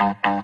급수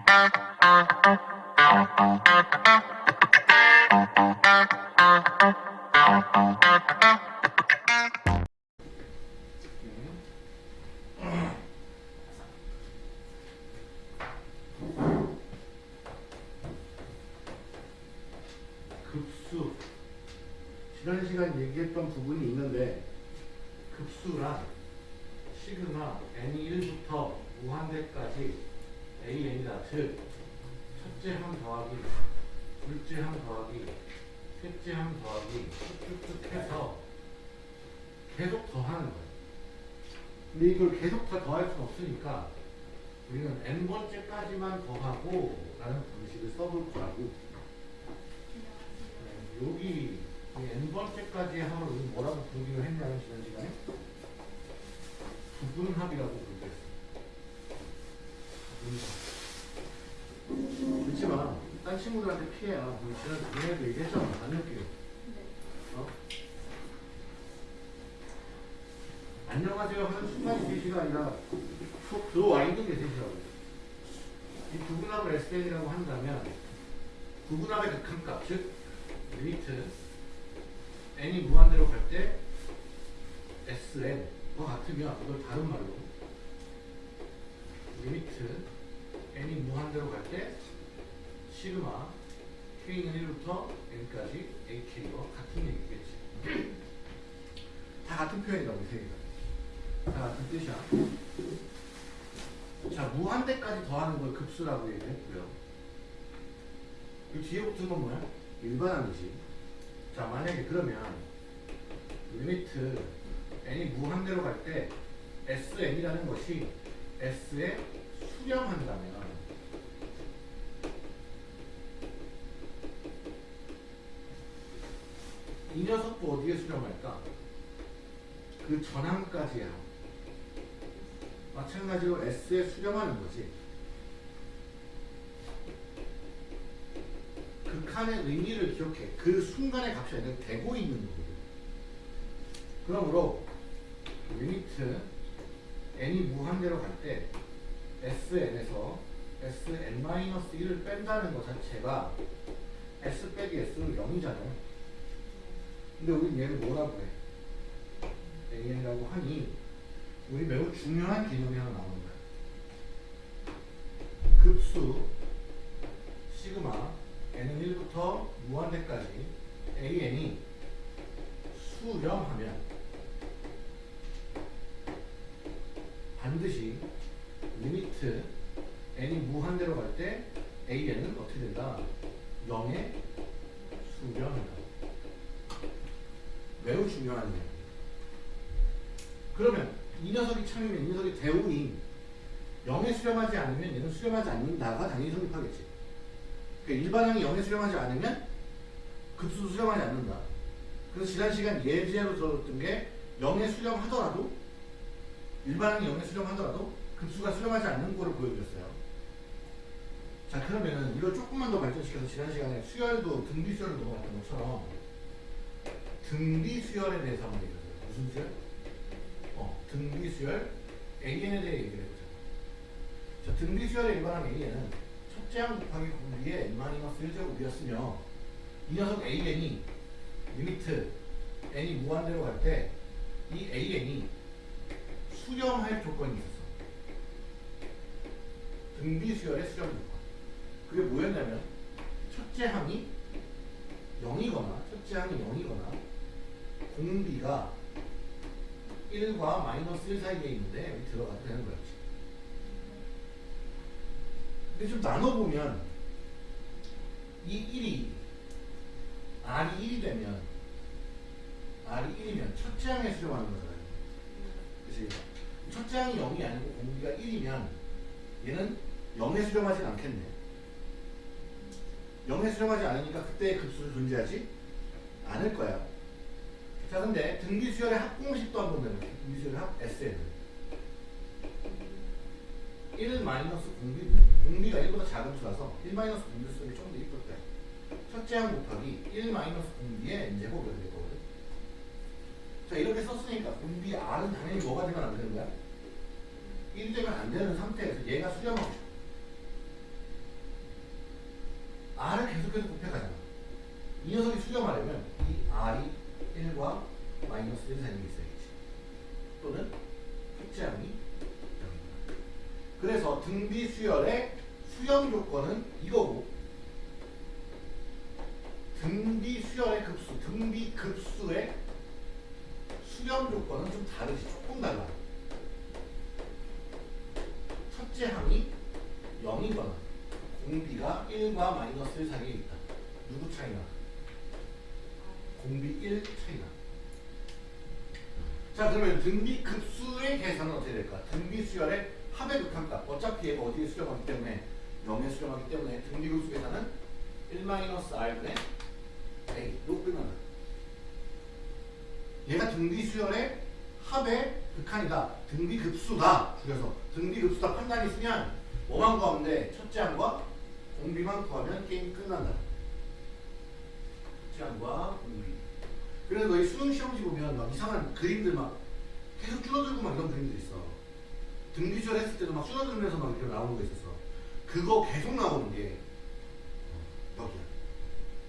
지난 작년에도 얘기했잖아. 안 느끼고. 어? 안녕하세요 하는 순간이 대시가 아니라 푹 들어와 있는 게 대시라고. 이 부분합을 SN이라고 한다면 부분합의 극한값 즉 limit n이 무한대로 갈 때 sn과 같으면 이걸 다른 말로 limit n이 무한대로 갈 때 시그마 k는 1부터 n까지 ak와 같은 얘기겠지 다 같은 표현이라고 이 세 개가 다 같은 뜻이야 자 무한대까지 더하는 걸 급수라고 얘기했고요 그 뒤에 붙은 건 뭐야? 일반항이지. 자, 만약에 그러면 limit n이 무한대로 갈 때 sn이라는 것이 s에 수렴한다면 이 녀석도 어디에 수렴할까? 그 전항까지야. 마찬가지로 s에 수렴하는 거지. 극한의 의미를 기억해. 그 순간의 값이 아니라 되고 있는 거거든. 그러므로 limit n이 무한대로 갈 때 sn에서 sn-1을 뺀다는 것 자체가 s 빼기 s는 0이잖아요. 근데 우리 얘를 뭐라고 해? an이라고 하니 우리 매우 중요한 개념이 하나 나오는 거야. 급수 시그마 n은 1부터 무한대까지 an이 수렴하면 반드시 limit n이 무한대로 갈 때 an은 어떻게 된다? 0에 수렴한다. 매우 중요한 일. 그러면 이 녀석이 참이면 이 녀석의 대우인 0에 수렴하지 않으면 얘는 수렴하지 않는다가 당연히 성립하겠지. 그러니까 일반항이 0에 수렴하지 않으면 급수도 수렴하지 않는다. 그래서 지난 시간 예제로 들었던 게 0에 수렴하더라도 일반항이 0에 수렴하더라도 급수가 수렴하지 않는 거를 보여드렸어요. 자 그러면은 이걸 조금만 더 발전시켜서 지난 시간에 수열도 등비 수열을 넘어갔던 것처럼 등비 수열에 대해서 한번 얘기해 보세요. 무슨 수열? 어, 등비 수열 AN에 대해 얘기를 해보자. 자 등비 수열의 일반항 AN은 첫째 항 곱하기 공비의 n-1제곱이었으며 이 녀석 AN이 limit n이 무한대로 갈 때 이 AN이 수렴할 조건이 있었어. 등비 수열의 수렴 조건. 그게 뭐였냐면 첫째 항이 0이거나 첫째 항이 0이거나 공비가 1과 마이너스 1 사이에 있는데 여기 들어가도 되는 거였지. 근데 좀 나눠보면 이 1이 R이 1이 되면 R이 1이면 첫째 항에 수렴하는 거잖아요. 그치? 첫째 항이 0이 아니고 공비가 1이면 얘는 0에 수렴하진 않겠네. 0에 수렴하지 않으니까 그때의 급수는 존재하지 않을 거야. 자, 근데 등비수열의 합공식도 한번 내볼게. 등비수열의 합 SN. 1 마이너스 공비, 공비가 1보다 작은 수라서 1 마이너스 공비 수열이 좀 더 이쁠 때. 첫째 항 곱하기 1 마이너스 공비의 이렇게 될 거거든. 자, 이렇게 썼으니까 공비 R은 당연히 뭐가 되면 안 되는 거야? 1 되면 안 되는 상태에서 얘가 수렴하고 싶어. r을 계속해서 곱해가잖아. 이 녀석이 수렴하려면 이 r이 1과 마이너스 1 사이에 있어야겠지. 또는 흑제함이 0이구나. 그래서 등비 수열의 수렴 조건은 이거고 등비 수열의 급수, 등비 급수의 수렴 조건은 좀 다르지. 조금 달라. 첫째 항이 0이거나 공비가 1과 마이너스 1 사이에 있다. 누구 차이나? 공비 1 차이나. 자 그러면 등비 급수의 계산은 어떻게 될까? 등비 수열의 합의 극한값. 어차피 어디에 수렴하기 때문에 0에 수렴하기 때문에 등비 급수 계산은 1-r분의 a로 끝난다. 얘가 등비 수열의 합의 극한이다. 등비 급수다. 줄여서 등비 급수다 판단이 있으면 뭐만 구하면 돼? 첫째 항과 공비만 구하면 게임 끝난다. 첫째 항과 공비. 그래서 너희 수능 시험지 보면 막 이상한 그림들 막 계속 줄어들고 막 이런 그림들 있어. 등비 수열 했을 때도 막 줄어들면서 막 이렇게 나오는 거 있었어. 그거 계속 나오는 게 어, 여기야.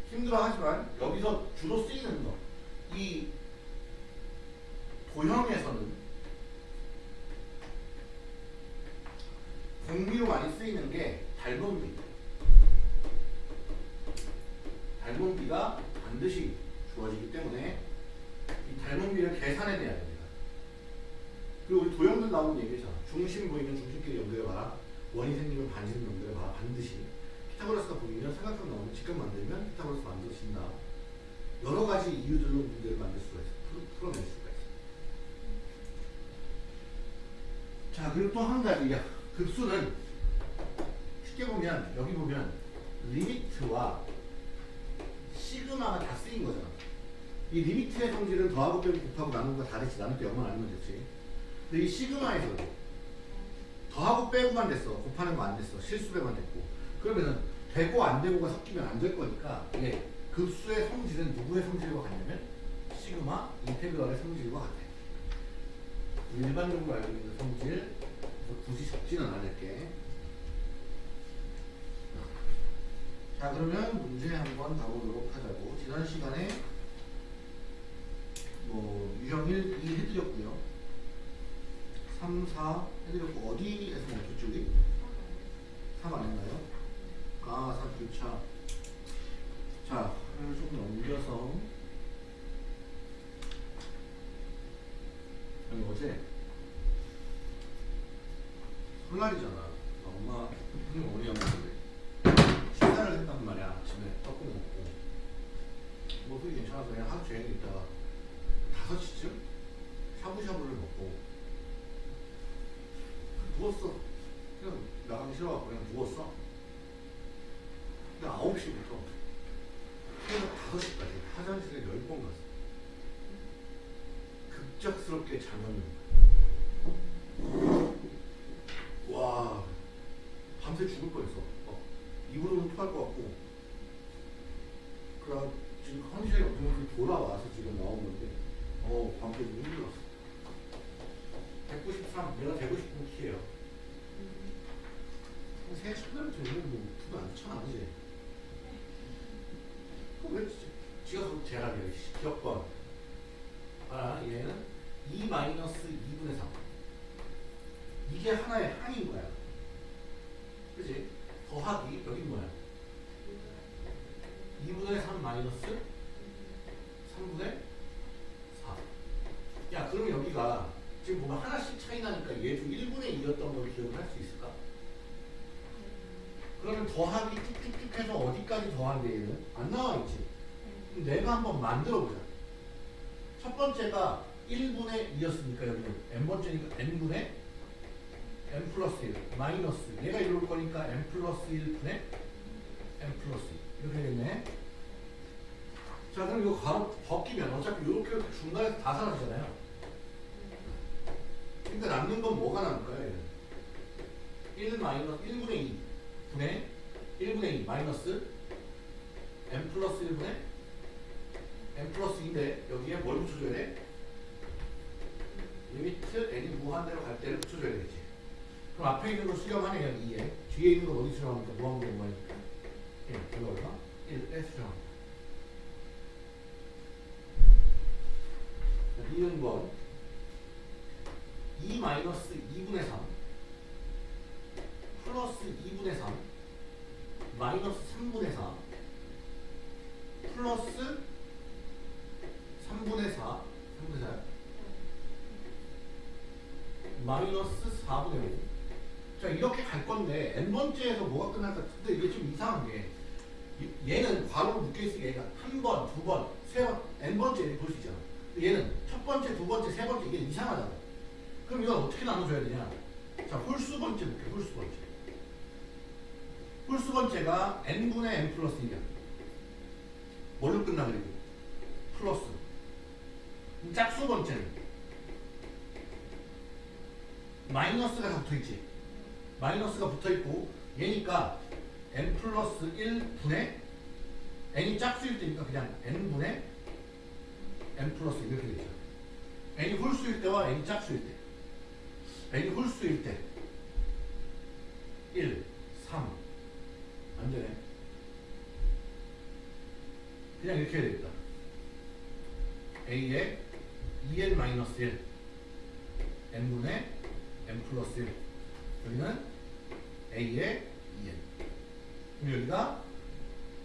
힘들어 하지만 여기서 주로 쓰이는 거. 이 도형에서는 공비로 많이 쓰이는 게 닮은 비. 닮은 비가 반드시 주어지기 때문에 이 닮은 비를 계산해내야 됩니다. 그리고 우리 도형들 나오는 얘기잖아. 중심 보이면 중심끼리 연결해봐라. 원이 생기면 반지름 연결해봐라. 반드시. 피타고라스가 보이면 삼각형 나오면 직각 만들면 피타고라스 만들어진다. 여러 가지 이유들로 문제를 만들 수가 있어. 풀- 풀어낼 수가 있어. 자, 그리고 또 한 가지. 야, 급수는 쉽게 보면 여기 보면 limit와 시그마가 다 쓰인 거잖아. 이 limit의 성질은 더하고 빼고 곱하고 나누는 거 다르지. 나눌 때 0만 아니면 됐지. 근데 이 시그마에서도 더하고 빼고만 됐어. 곱하는 거 안 됐어. 실수배만 됐고. 그러면은 되고 안 되고가 섞이면 안 될 거니까 이게 급수의 성질은 누구의 성질과 같냐면 시그마 인테그랄의 성질과 같아. 일반적으로 알고 있는 성질 굳이 적지는 않을게. 자 그러면 문제 한번 가보도록 하자고. 지난 시간에 뭐 유형 1, 2 해드렸고요. 3, 4 해드렸고 어디에서 멈췄죠 우리? 3 아닌가요? 아, 3 교차. 자, 하나를 조금 넘겨서 아니 어제 설날이잖아. 아, 엄마 형님 어디 갔는데 식사를 했단 말이야. 아침에 떡국 먹고 목소리 괜찮아서 그냥 하루 종일 있다가 5시쯤 샤브샤브를 먹고 누웠어. 그냥 나가기 싫어갖고 그냥 누웠어. 근데 9시부터 새벽 5시까지 화장실에 10번 갔어. 급작스럽게 잠을 와 밤새 죽을 뻔했어. 어, 입으로는 토할 것 같고 그래 지금 컨디션이 어떻게 돌아와서 지금 나온 건데 어 밤새 좀 힘들었어. 193 내가 되고 싶은 키예요. 새 첫날부터 이런 뭐 부도 안 쳐, 그지? 그왜 지가 그 제각이야, 기억번. 아, 얘는 2 마이너스 2분의 3. 이게 하나의 항인 거야. 그지? 더하기, 여긴 뭐야? 2분의 3 마이너스 3분의 4. 야, 그럼 여기가 지금 보면 하나씩 차이 나니까 얘도 1분의 2였던 걸 기억을 할 수 있을까? 그러면 더하기 쭉쭉쭉 해서 어디까지 더한대 얘는? 안 나와 있지. 그럼 내가 한번 만들어 보자. 첫 번째가 1분의 2였으니까 여기는 n번째니까 n분의 n 플러스 1 마이너스 얘가 이럴 거니까 n 플러스 1분의 n 플러스 2 이렇게 되겠네. 자 그럼 이거 가로 벗기면 어차피 이렇게 이렇게 중간에서 다 사라지잖아요. 남는 건 뭐가 남을까요? 얘는? 1 마이너스 1분의 2 분의 1분의 2 마이너스 n 플러스 1분의 n 플러스 2인데 여기에 뭘 붙여줘야 돼? limit n이 무한대로 갈 때를 붙여줘야 되겠지. 그럼 앞에 있는 걸 수렴하네 그냥 2에 뒤에 있는 걸 어디 수렴합니까? 무한대로 무한이니까 1. 이거 얼마? 1에 수렴합니다. 자, 2번 2 마이너스 2분의 3 플러스 2분의 3 마이너스 3분의 4 플러스 3분의 4 3분의 4 마이너스 4분의 5 자 이렇게 갈 건데 n 번째에서 뭐가 끝날까? 근데 이게 좀 이상한 게 이- 얘는 괄호로 묶여있으니까 얘가 한 번, 두 번, 세 번, n번째 볼 수 있잖아. 얘는 첫 번째, 두 번째, 세 번째 이게 이상하잖아 그럼 이건 어떻게 나눠줘야 되냐? 자 홀수 번째 볼게 홀수 번째. 홀수 번째가 n분의 n 플러스 1이야. 뭘로 끝나 그리고 플러스. 짝수 번째는? 마이너스가 다 붙어있지? 마이너스가 붙어있고 얘니까 n 플러스 1분의 n이 짝수일 때니까 그냥 n분의 n 플러스 1 이렇게 되죠. n이 홀수일 때와 n이 짝수일 때. n이 홀수일 때. 1, 3 안 되네. 그냥 이렇게 해야 되겠다. a에 2n 마이너스 1 n분의 n 플러스 1 여기는 a에 2n 그럼 여기가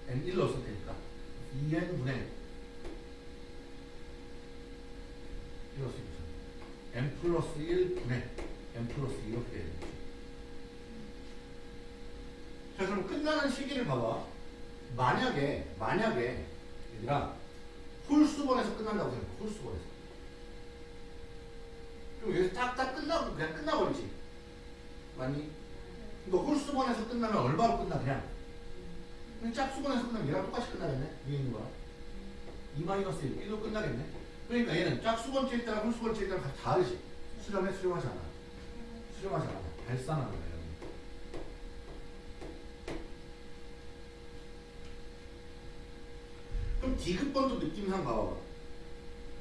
n 1 넣었을 테니까 2n분의 1 넣었을 때 n 플러스 1분의 n 플러스 2 이렇게 되는 거지 자 그럼 끝나는 시기를 봐봐. 만약에 만약에 얘들아 홀수번에서 끝난다고 생각해. 홀수번에서. 그럼 여기서 딱딱 끝나고 그냥 끝나버리지. 맞니? 이거 홀수번에서 끝나면 얼마로 끝나 그냥 그냥 짝수번에서 끝나면 얘랑 똑같이 끝나겠네 위에 있는 거랑. 2 마이너스 1 1로 끝나겠네. 그러니까 얘는 짝수번째일 때랑 홀수번째일 때랑 다 다르지. 수렴해 수렴하지 않아. 수렴하지 않아. 발산하는 거야. 그럼 디귿번도 느낌상 봐봐.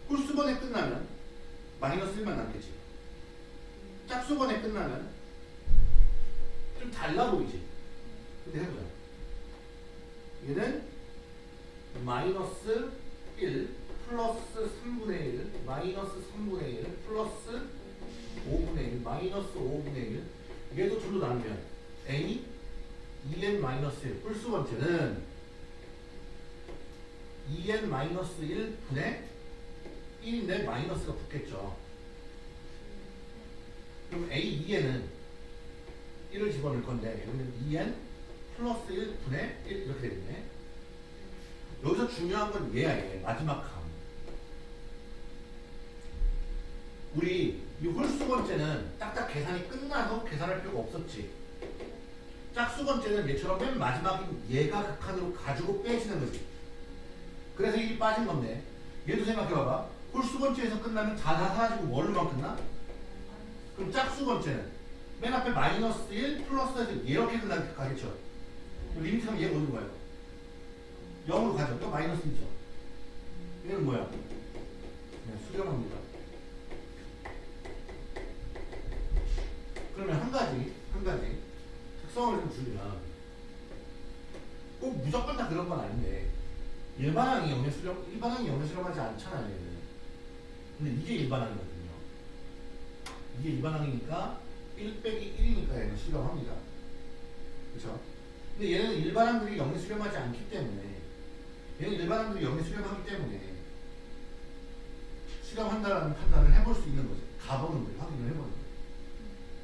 홀수번에 끝나면 마이너스 1만 남겠지. 짝수번에 끝나면 좀 달라 보이지? 근데 해보자. 얘는 마이너스 1 플러스 3분의 1 마이너스 3분의 1 플러스 5분의 1 마이너스 5분의 1 얘도 둘로 나누면 n이 2n 마이너스 1 홀수번째는 2n 마이너스 1분의 1인데 마이너스가 붙겠죠. 그럼 a 2n은 1을 집어넣을 건데 여기는 2n 플러스 1분의 1 이렇게 되겠네. 여기서 중요한 건 얘야 얘. 마지막 감 우리 이 홀수 번째는 딱딱 계산이 끝나서 계산할 필요가 없었지. 짝수 번째는 얘처럼 맨 마지막인 얘가 극한으로 가지고 빼시는 거지. 그래서 이게 빠진 건데. 얘도 생각해봐봐. 홀수 번째에서 끝나면 다 다 사라지고 뭘로만 끝나? 그럼 짝수 번째는 맨 앞에 마이너스 1 플러스 1 이렇게 끝나 가겠죠 리미트하면 얘가 어디 가요? 0으로 가죠 또 마이너스 1이죠 얘는 뭐야? 그냥 수렴합니다 그러면 한 가지 한 가지 특성을 좀 주면 꼭 무조건 다 그런 건 아닌데 일반항이 영의 수렴 일반항이 영의 수렴하지 않잖아요. 근데 이게 일반항이거든요 이게 일반항이니까 1 빼기 1이니까 얘는 수렴합니다 그렇죠? 근데 얘는 일반 항들이 영의 수렴하지 않기 때문에 얘는 일반 항들이 영의 수렴하기 때문에 수렴한다라는 판단을 해볼 수 있는 거지 가보는 거지 확인을 해보는 거지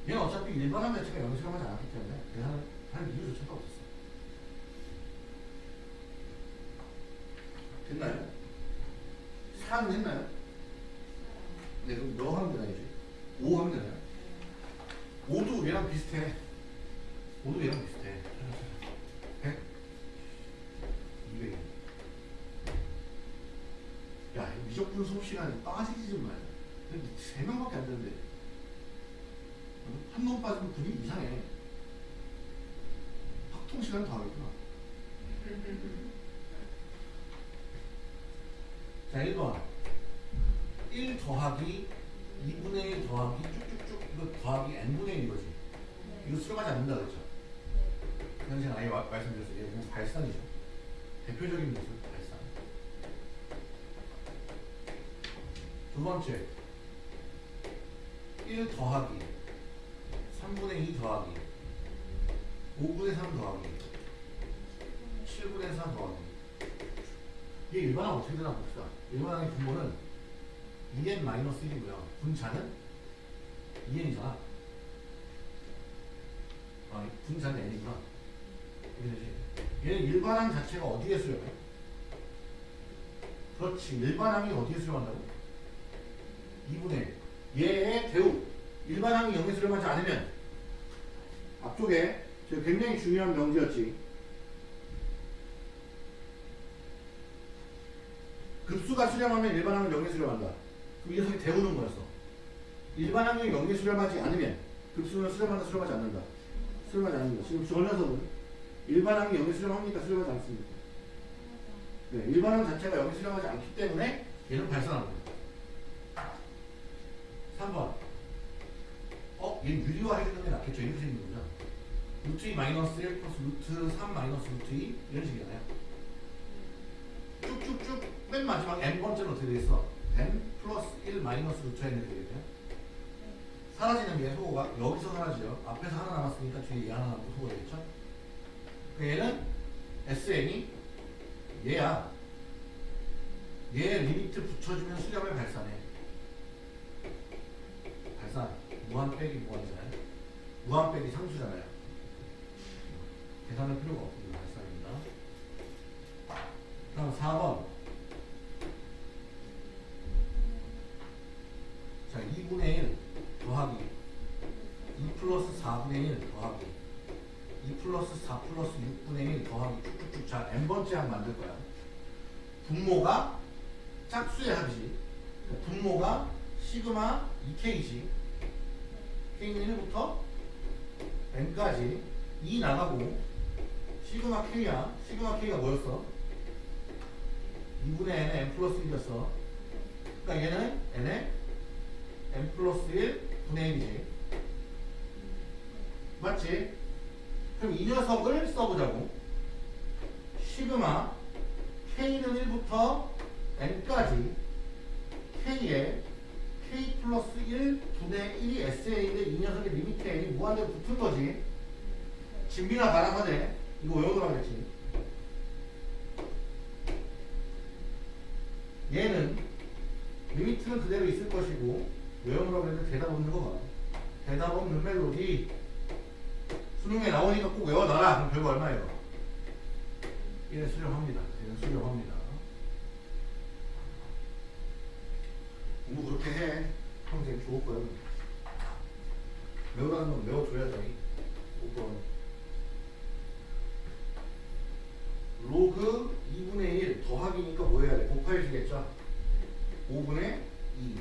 얘는 어차피 일반 항 자체가 영의 수렴하지 않았기 때문에 계산을 할 이유조차가 없었어 됐나요? 4는 했나요? 네, 그럼 너 하면 되나 이제? 5 하면 되나요? 5도 얘랑 비슷해. 5도 얘랑 비슷해. 100? 200. 야, 미적분 수업 시간에 빠지지 좀 말자. 근데 3명밖에 안 되는데. 한놈 빠지면 분위기 이상해. 확통 시간 더 하겠구나. 자, 1번. 1 더하기 2분의 1 더하기 이거 더하기 n분의 1 이거지. 이거 수렴하지 않는다 그랬죠. 이건 제가 아예 마- 말씀드렸어요. 이게 뭐 발산이죠. 대표적인 모습 발산. 두 번째 1 더하기 3분의 2 더하기 5분의 3 더하기 7분의 4 더하기 이게 일반항 어떻게 되나 봅시다. 일반항의 분모는 2n-1이고요. 분자는 2n이잖아. 아. 이게 되지. 얘는 일반항 자체가 어디에 수렴해? 그렇지. 일반항이 어디에 수렴한다고? 2분의 얘의 대우. 일반항이 0에 수렴하지 않으면 앞쪽에 저 굉장히 중요한 명제였지. 급수가 수렴하면 일반항은 0에 수렴한다. 그럼 이 녀석이 대우는 거였어. 일반항이 0에 수렴하지 않으면 급수는 수렴한다, 수렴하지 않는다. 수렴하지 않는다. 지금 저 녀석은 일반항이 0에 수렴합니까? 수렴하지 않습니까? 네, 일반 항 자체가 0에 수렴하지 않기 때문에 얘는 발산합니다. 3번. 어? 얘는 유리화 해주는 게 낫겠죠? 이렇게 거죠. 루트 2 마이너스 1 플러스 루트 3 마이너스 루트 2 이런 식이잖아요. 쭉쭉쭉 맨 마지막 n번째는 어떻게 돼 있어? n 플러스 1 마이너스 루트 n이 되겠네요. 사라지는 게 소거가 여기서 사라지죠. 앞에서 하나 남았으니까 뒤에 얘 하나 남고 소거가 되겠죠? 그 얘는 SN이 얘야. 얘 limit 붙여주면 수렴을 발산해. 발산. 무한 빼기 무한이잖아요. 무한 빼기 상수잖아요. 계산할 필요가 없습니다. 발산입니다. 다음 4번. 자, 2분의 4분의 1 더하기 2 플러스 4 플러스 6분의 1 더하기 쭉쭉쭉 자 n번째 항 만들 거야. 분모가 짝수의 합이지. 분모가 시그마 2k지. k는 1부터 n까지 2 나가고 시그마 k야. 시그마 k가 뭐였어? 2분의 n의 n 플러스 1이었어. 그러니까 얘는 n의 n 플러스 1 분의 1이지. 맞지? 그럼 이 녀석을 써보자고. 시그마 k는 1부터 n까지 k에 k 플러스 1 분의 1이 SA인데 이 녀석의 리미트 n이 무한대로 붙은 거지. 진비나 바람하네. 이거 외우느라 그랬지. 얘는 리미트는 그대로 있을 것이고 외우느라 그랬는데 대답 없는 거 봐. 대답 없는 멜로디. 수능에 나오니까 꼭 외워놔라. 그럼 결과 얼마예요? 1에 수렴합니다. 얘는 수렴합니다. 공부 그렇게 해. 평생 좋을 거야. 외우라는 건 외워줘야죠. 5번. 로그 2분의 1 더하기니까 뭐 해야 돼? 곱해주겠죠? 5분의 2,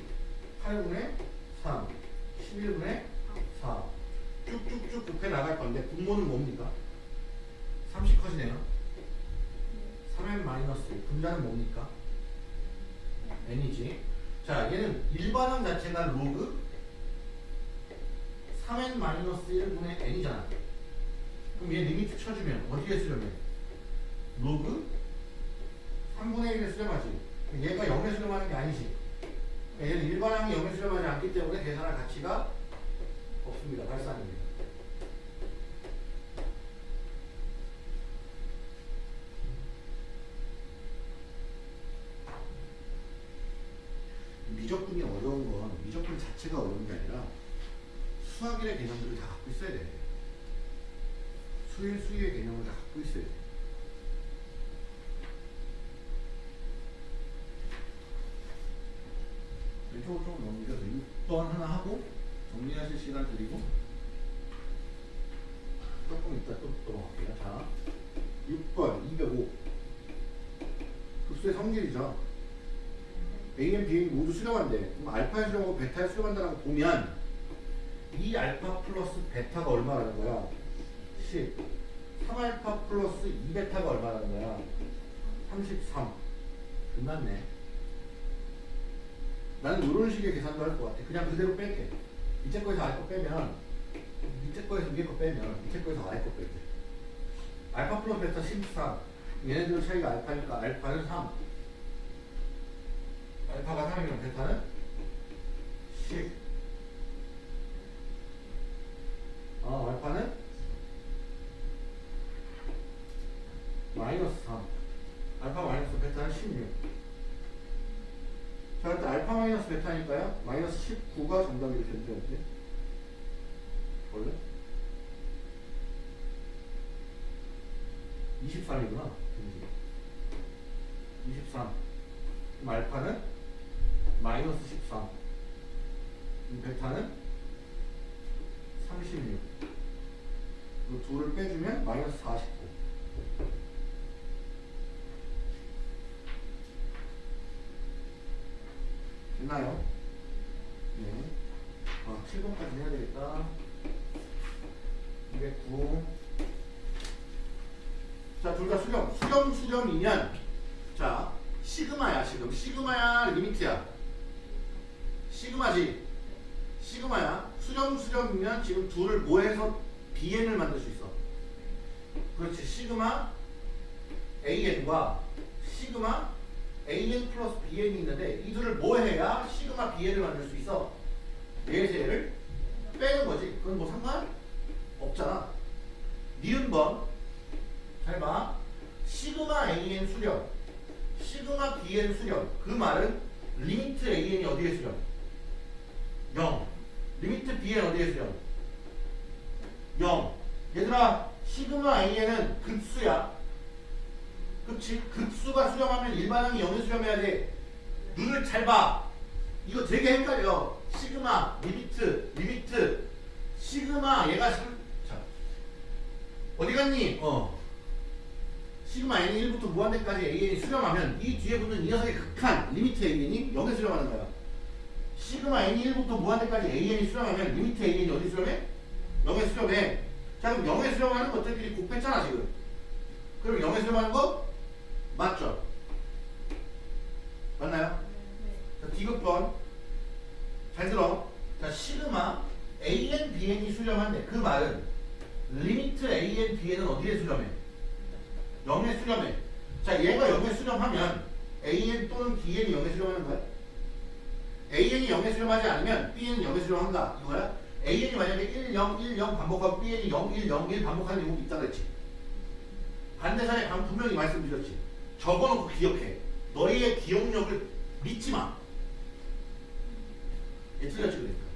8분의 3, 11분의 4. 쭉쭉쭉 곱해 나갈 건데 분모는 뭡니까? 30 커지네요. 3n 마이너스 분자는 뭡니까? n이지. 자, 얘는 일반항 자체가 로그 3n 마이너스 1분의 n이잖아. 그럼 얘 limit 쳐주면 어디에 수렴해? 로그 3분의 1에 수렴하지. 얘가 0에 수렴하는 게 아니지. 그러니까 얘는 일반항이 0에 수렴하지 않기 때문에 계산할 가치가 없습니다. 발산입니다. 미적분이 어려운 건 미적분 자체가 어려운 게 아니라 수학일의 개념들을 다 갖고 있어야 돼. 수일 수의 개념을 다 갖고 있어야 돼. 왼쪽으로 좀 넘겨서 6번 하나 하고 정리하실 시간 드리고 조금 이따 또 넘어갈게요. 자, 6번 205 급수의 성질이죠. A는 B는 모두 수렴한대. 그럼 알파에 수렴하고 베타에 수렴한다라고 보면 이 알파 플러스 베타가 얼마라는 거야? 10. 3알파 플러스 2베타가 얼마라는 거야? 33. 끝났네. 나는 이런 식의 계산도 할 것 같아. 그냥 그대로 뺄게. 밑에 거에서 아래 거 빼면 밑에 거에서 위에 거 빼면 밑에 거에서 아래 거 뺄게. 알파 플러스 베타 13 얘네들 차이가 알파니까 알파는 3 알파가 3이면 베타는 10 아, 알파는? 마이너스 3 알파 마이너스 베타는 16 자, 일단 알파 마이너스 베타니까요. 마이너스 19가 정답이 어때? 원래? 23이구나 23 그럼 알파는 마이너스 13이 베타는 2를 빼주면 마이너스 49. 됐나요? 네. 아, 7번까지 해야 되겠다. 209. 자, 둘 다 수렴. 수렴, 수렴이면, 자, 시그마야, 지금. 시그마야, 리미트야. 시그마지. 시그마야. 수렴, 수렴이면 지금 둘을 뭐해서 BN을 만들 수 있어. 그렇지. 시그마 AN과 시그마 AN 플러스 BN이 있는데 이 둘을 뭐 해야 시그마 BN을 만들 수 있어? 얘에서 얘를 빼는 거지. 그건 뭐 상관 없잖아. 니은 번. 잘 봐. 시그마 AN 수렴. 시그마 BN 수렴. 그 말은 리미트 AN이 어디에 수렴? 0. 리미트 BN 어디에 수렴? 0. 얘들아, 시그마 AN은 급수야. 그치? 급수가 수렴하면 일반항이 0에 수렴해야 돼. 눈을 잘 봐. 이거 되게 헷갈려. 시그마, 리미트, 리미트. 시그마, 얘가 상, 자. 어디 갔니? 어. 시그마 n이 1부터 무한대까지 an이 수렴하면 이 뒤에 붙는 이 녀석의 극한 리미트 an이 0에 수렴하는 거야. 시그마 n이 1부터 무한대까지 an이 수렴하면 리미트 an이 어디 수렴해? 0에 수렴해. 자 그럼 0에 수렴하는 것들끼리 곱했잖아 지금. 그럼 0에 수렴하는 거 맞죠? 맞나요? 자, 디귿번 잘 들어. 자, 시그마 AN, BN이 수렴한데 그 말은 리미트 AN, BN은 어디에 수렴해? 0에 수렴해. 자, 얘가 0에 수렴하면 AN 또는 BN이 0에 수렴하는 거야? AN이 0에 수렴하지 않으면 BN은 0에 수렴한다. 이거야? AN이 만약에 1, 0, 1, 0 반복하고 BN이 0, 1, 0, 1 반복하는 경우도 있다 그랬지. 반대사에 방 분명히 말씀드렸지. 적어놓고 기억해. 너희의 기억력을 믿지 마. 얘 틀렸지 그러니까.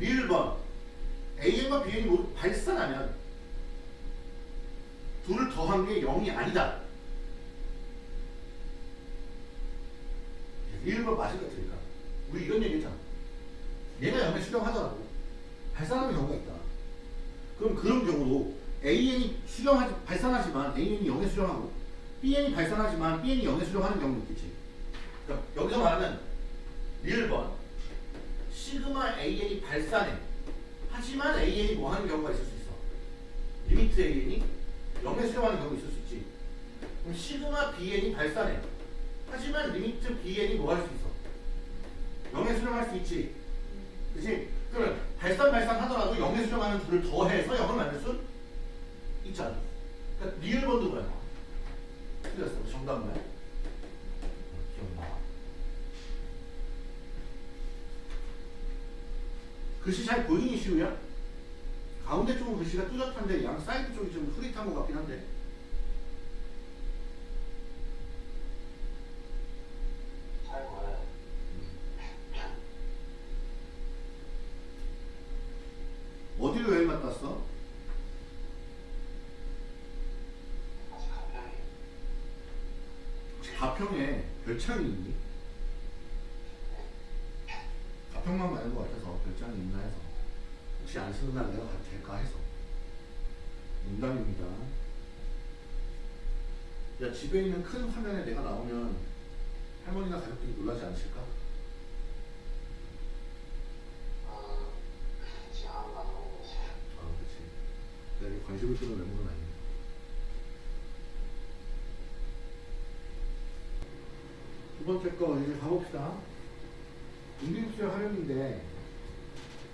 1번 AN과 BN이 모두 발산하면 둘을 더한 게 0이 아니다. 1번 맞을 것 같으니까. 우리 이런 얘기 했잖아. 얘가 0에 수렴하더라도 발산하는 경우가 있다. 그럼 그런 경우도 AN이 수렴하지, 발산하지만 AN이 0에 수렴하고 BN이 발산하지만 BN이 0에 수렴하는 경우도 있겠지. 그러니까 여기서 말하는 1번 시그마 AN이 발산해. 하지만 AN이 뭐 하는 경우가 있을 수 있어. 리미트 AN이 0에 수렴하는 경우가 있을 수 있지. 그럼 시그마 BN이 발산해. 하지만 리미트 BN이 뭐 할 수 있어. 0에 수렴할 수 있지. 그치? 그러면 발산 발산 하더라도 0에 수렴하는 둘을 더해서 0을 만들 수 있잖아. 그러니까 리을 번도 뭐야? 틀렸어. 정답 뭐야? 기억나. 글씨 잘 보이니 시우야? 가운데 쪽은 글씨가 뚜렷한데 양 사이드 쪽이 좀 흐릿한 것 같긴 한데. 잘 보여요. 어디로 여행 갔다 왔어? 아직 가평이 혹시 가평에 별장이? 가평만 가는 것 같아서 별장이 있나 해서 혹시 안 쓰는 날 내가 가도 될까 해서 농담입니다 야 집에 있는 큰 화면에 내가 나오면 할머니나 가족들이 놀라지 않으실까? 있어요. 아 그치 내가 관심을 끄는 외모는 아니니까 두 번째 거 이제 가봅시다. 인비급수의 활용인데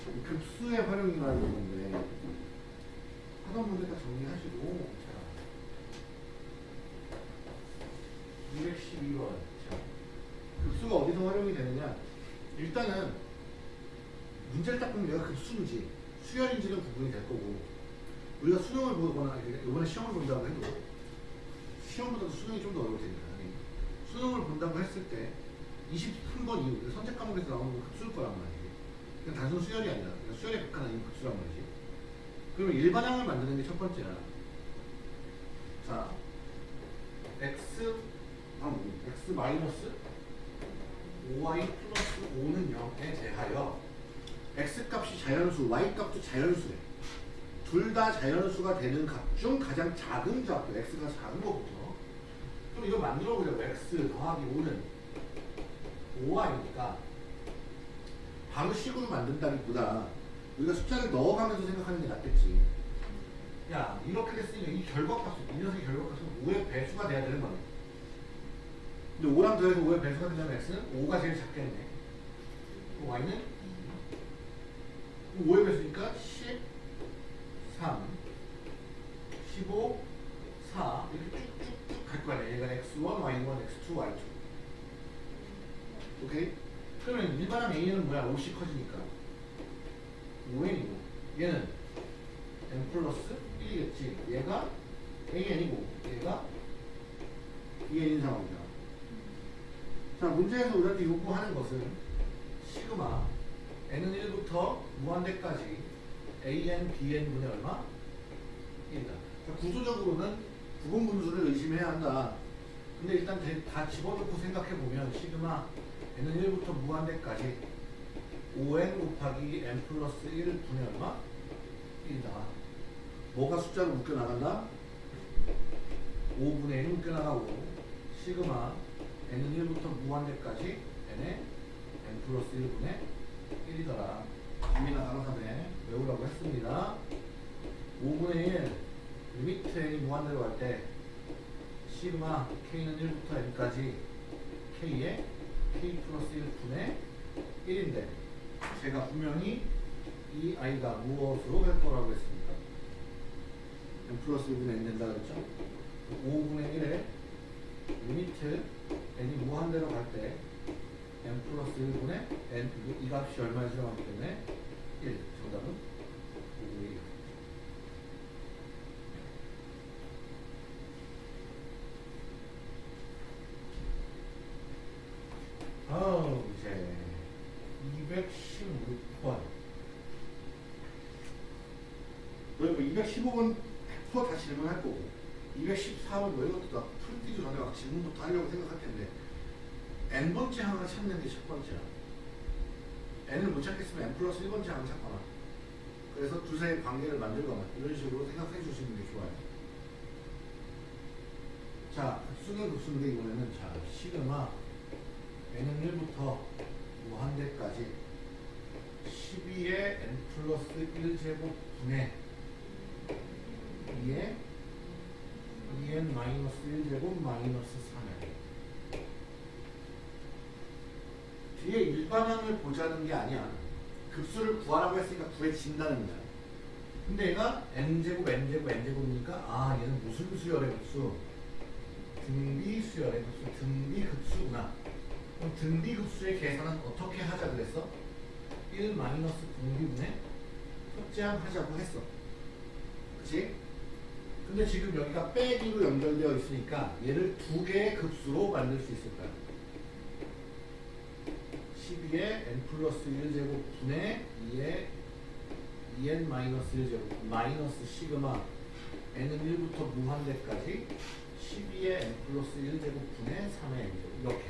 이 급수의 활용이라는 건데 하던 문제 다 정리하시고 자 212번 자 급수가 어디서 활용이 되느냐? 일단은 문제를 딱 보면 얘가 급수인지 수열인지는 구분이 될 거고 우리가 수능을 보거나 이번에 시험을 본다고 해도 시험보다도 수능이 좀 더 어려울 테니까 수능을 본다고 했을 때 23번 이후 선택 과목에서 나오는 건 급수일 거란 말이지 그냥 단순 수열이 아니라 그냥 수열의 극한 아닌 급수란 말이지 그러면 일반항을 만드는 게 첫 번째야 자 x 아, x 마이너스 5y 플러스 5는 0에 대하여 x 값이 자연수, y 값도 자연수래. 둘 다 자연수가 되는 값 중 가장 작은 값, x가 작은 것부터. 그럼 이거 만들어 보자고. x 더하기 5는 5y니까 바로 식으로 만든다기보다 우리가 숫자를 넣어가면서 생각하는 게 낫겠지. 야 이렇게 됐으니까 이 결과값은 이 녀석의 결과값은 5의 배수가 돼야 되는 거네. 근데 5랑 더해서 5의 배수가 되려면 x는 5가 제일 작겠네. y는 2. 그럼 5의 배수니까 10, 3, 15, 4 이렇게 쭉 아니야. 얘가 x1, y1, x2, y2. 오케이? 그러면 일반항 a는 뭐야? 50 커지니까 5n이고 얘는 n 플러스 1이겠지. 얘가 an이고 얘가 2n인 상황이다. 자, 문제에서 우리한테 요구하는 것은 시그마 n은 1부터 무한대까지 an, bn 분의 얼마? 1이다. 자, 구조적으로는 부분 분수를 의심해야 한다. 근데 일단 대- 다 집어넣고 생각해보면 시그마 n은 1부터 무한대까지 5n 곱하기 n 플러스 1 분의 얼마? 1이다. 뭐가 숫자로 묶여 나간다? 5분의 1이 묶여 나가고 시그마 n은 1부터 무한대까지 n의 n 플러스 1분의 1이더라. 김이나 강사네 외우라고 했습니다. 5분의 1 리미트 n이 무한대로 갈 때 시그마 k는 1부터 n까지 k의 k 플러스 1분의 1인데 제가 분명히 이 i가 무엇으로 갈 거라고 했습니까? n 플러스 1분의 n 된다 그랬죠? 5분의 1에 리미트 n이 무한대로 갈 때 n 플러스 1분의 n 이 값이 얼마에 들어가기 때문에 1 정답은 5분의 1 아우 이제 216번 너희 뭐 215번 100%다 질문할 거고 214번 뭐 이것도 다 풀뛰기 전에 막 질문부터 하려고 생각할 텐데 n번째 항을 찾는 게 첫 번째야. N을 못 찾겠으면 n 플러스 1번째 항을 찾거나. 그래서 두사의 관계를 만들거나 이런 식으로 생각해 주시는 게 좋아요. 자 수능 급수인데 이번에는 자 시그마 n은 1부터 무한대까지 12의 n 플러스 1제곱 분의 2의 2n 마이너스 1제곱 마이너스 3에 뒤에 일반항을 보자는 게 아니야. 급수를 구하라고 했으니까 구해진다는 거야. 근데 얘가 n제곱 n제곱 n제곱이니까 아 얘는 무슨 수열의 급수? 등비 수열의 급수 등비 급수구나. 그럼 등비 급수의 계산은 어떻게 하자 그랬어? 1 마이너스 등비분의 협제항 하자고 했어. 그치? 근데 지금 여기가 빼기로 연결되어 있으니까 얘를 두 개의 급수로 만들 수 있을 거야. 12의 n 플러스 1제곱 분의 2의 2n 마이너스 1제곱 마이너스 시그마. n은 1부터 무한대까지 12의 n 플러스 1제곱 분의 3의 n제곱. 이렇게.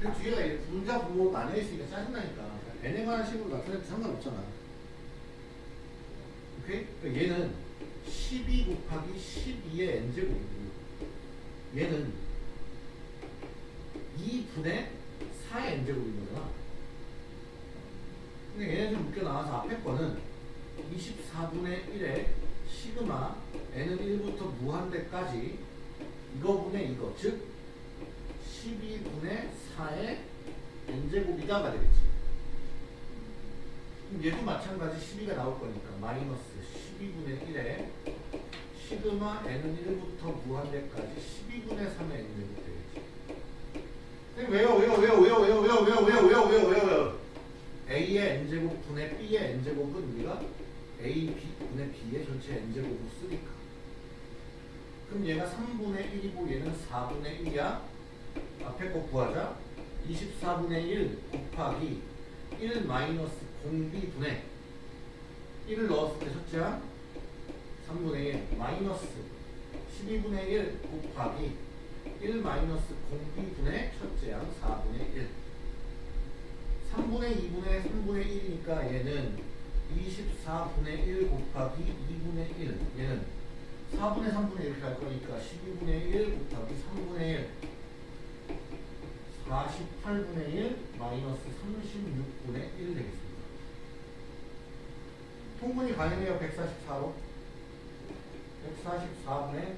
근데 뒤에가 분자 부호 나뉘어 있으니까 짜증나니까 n에 관한 식으로 나타내도 상관없잖아. 오케이? 그러니까 얘는 12 곱하기 12의 n제곱이고 얘는 2분의 4의 n제곱인 거잖아 근데 얘네들 묶여 나와서 앞에 거는 24분의 1에 시그마 n은 1부터 무한대까지 이거분의 이거 즉 12분의 4의 n제곱이다가 되겠지. 얘도 마찬가지 12가 나올 거니까 마이너스 12분의 1에 시그마 n은 1부터 무한대까지 12분의 3의 n제곱 되겠지. 왜요 왜요 왜요 왜요 왜요 왜요 왜요 왜요 왜요 왜요 왜요 a의 n제곱 분의 b의 n제곱은 우리가 a b 분의 b의 전체 n제곱으로 쓰니까 그럼 얘가 3분의 1이고 얘는 4분의 1이야 앞에 거 구하자 24분의 1 곱하기 1 마이너스 공비분의 1을 넣었을 때 첫째 항 3분의 1 마이너스 12분의 1 곱하기 1 마이너스 공비분의 첫째 항 4분의 1 3분의 2분의 3분의 1이니까 얘는 24분의 1 곱하기 2분의 1 얘는 4분의 3분의 1 이렇게 할 거니까 12분의 1 곱하기 3분의 1 48분의 1 마이너스 36분의 1 되겠습니다. 통분이 가능해요 144로 144분의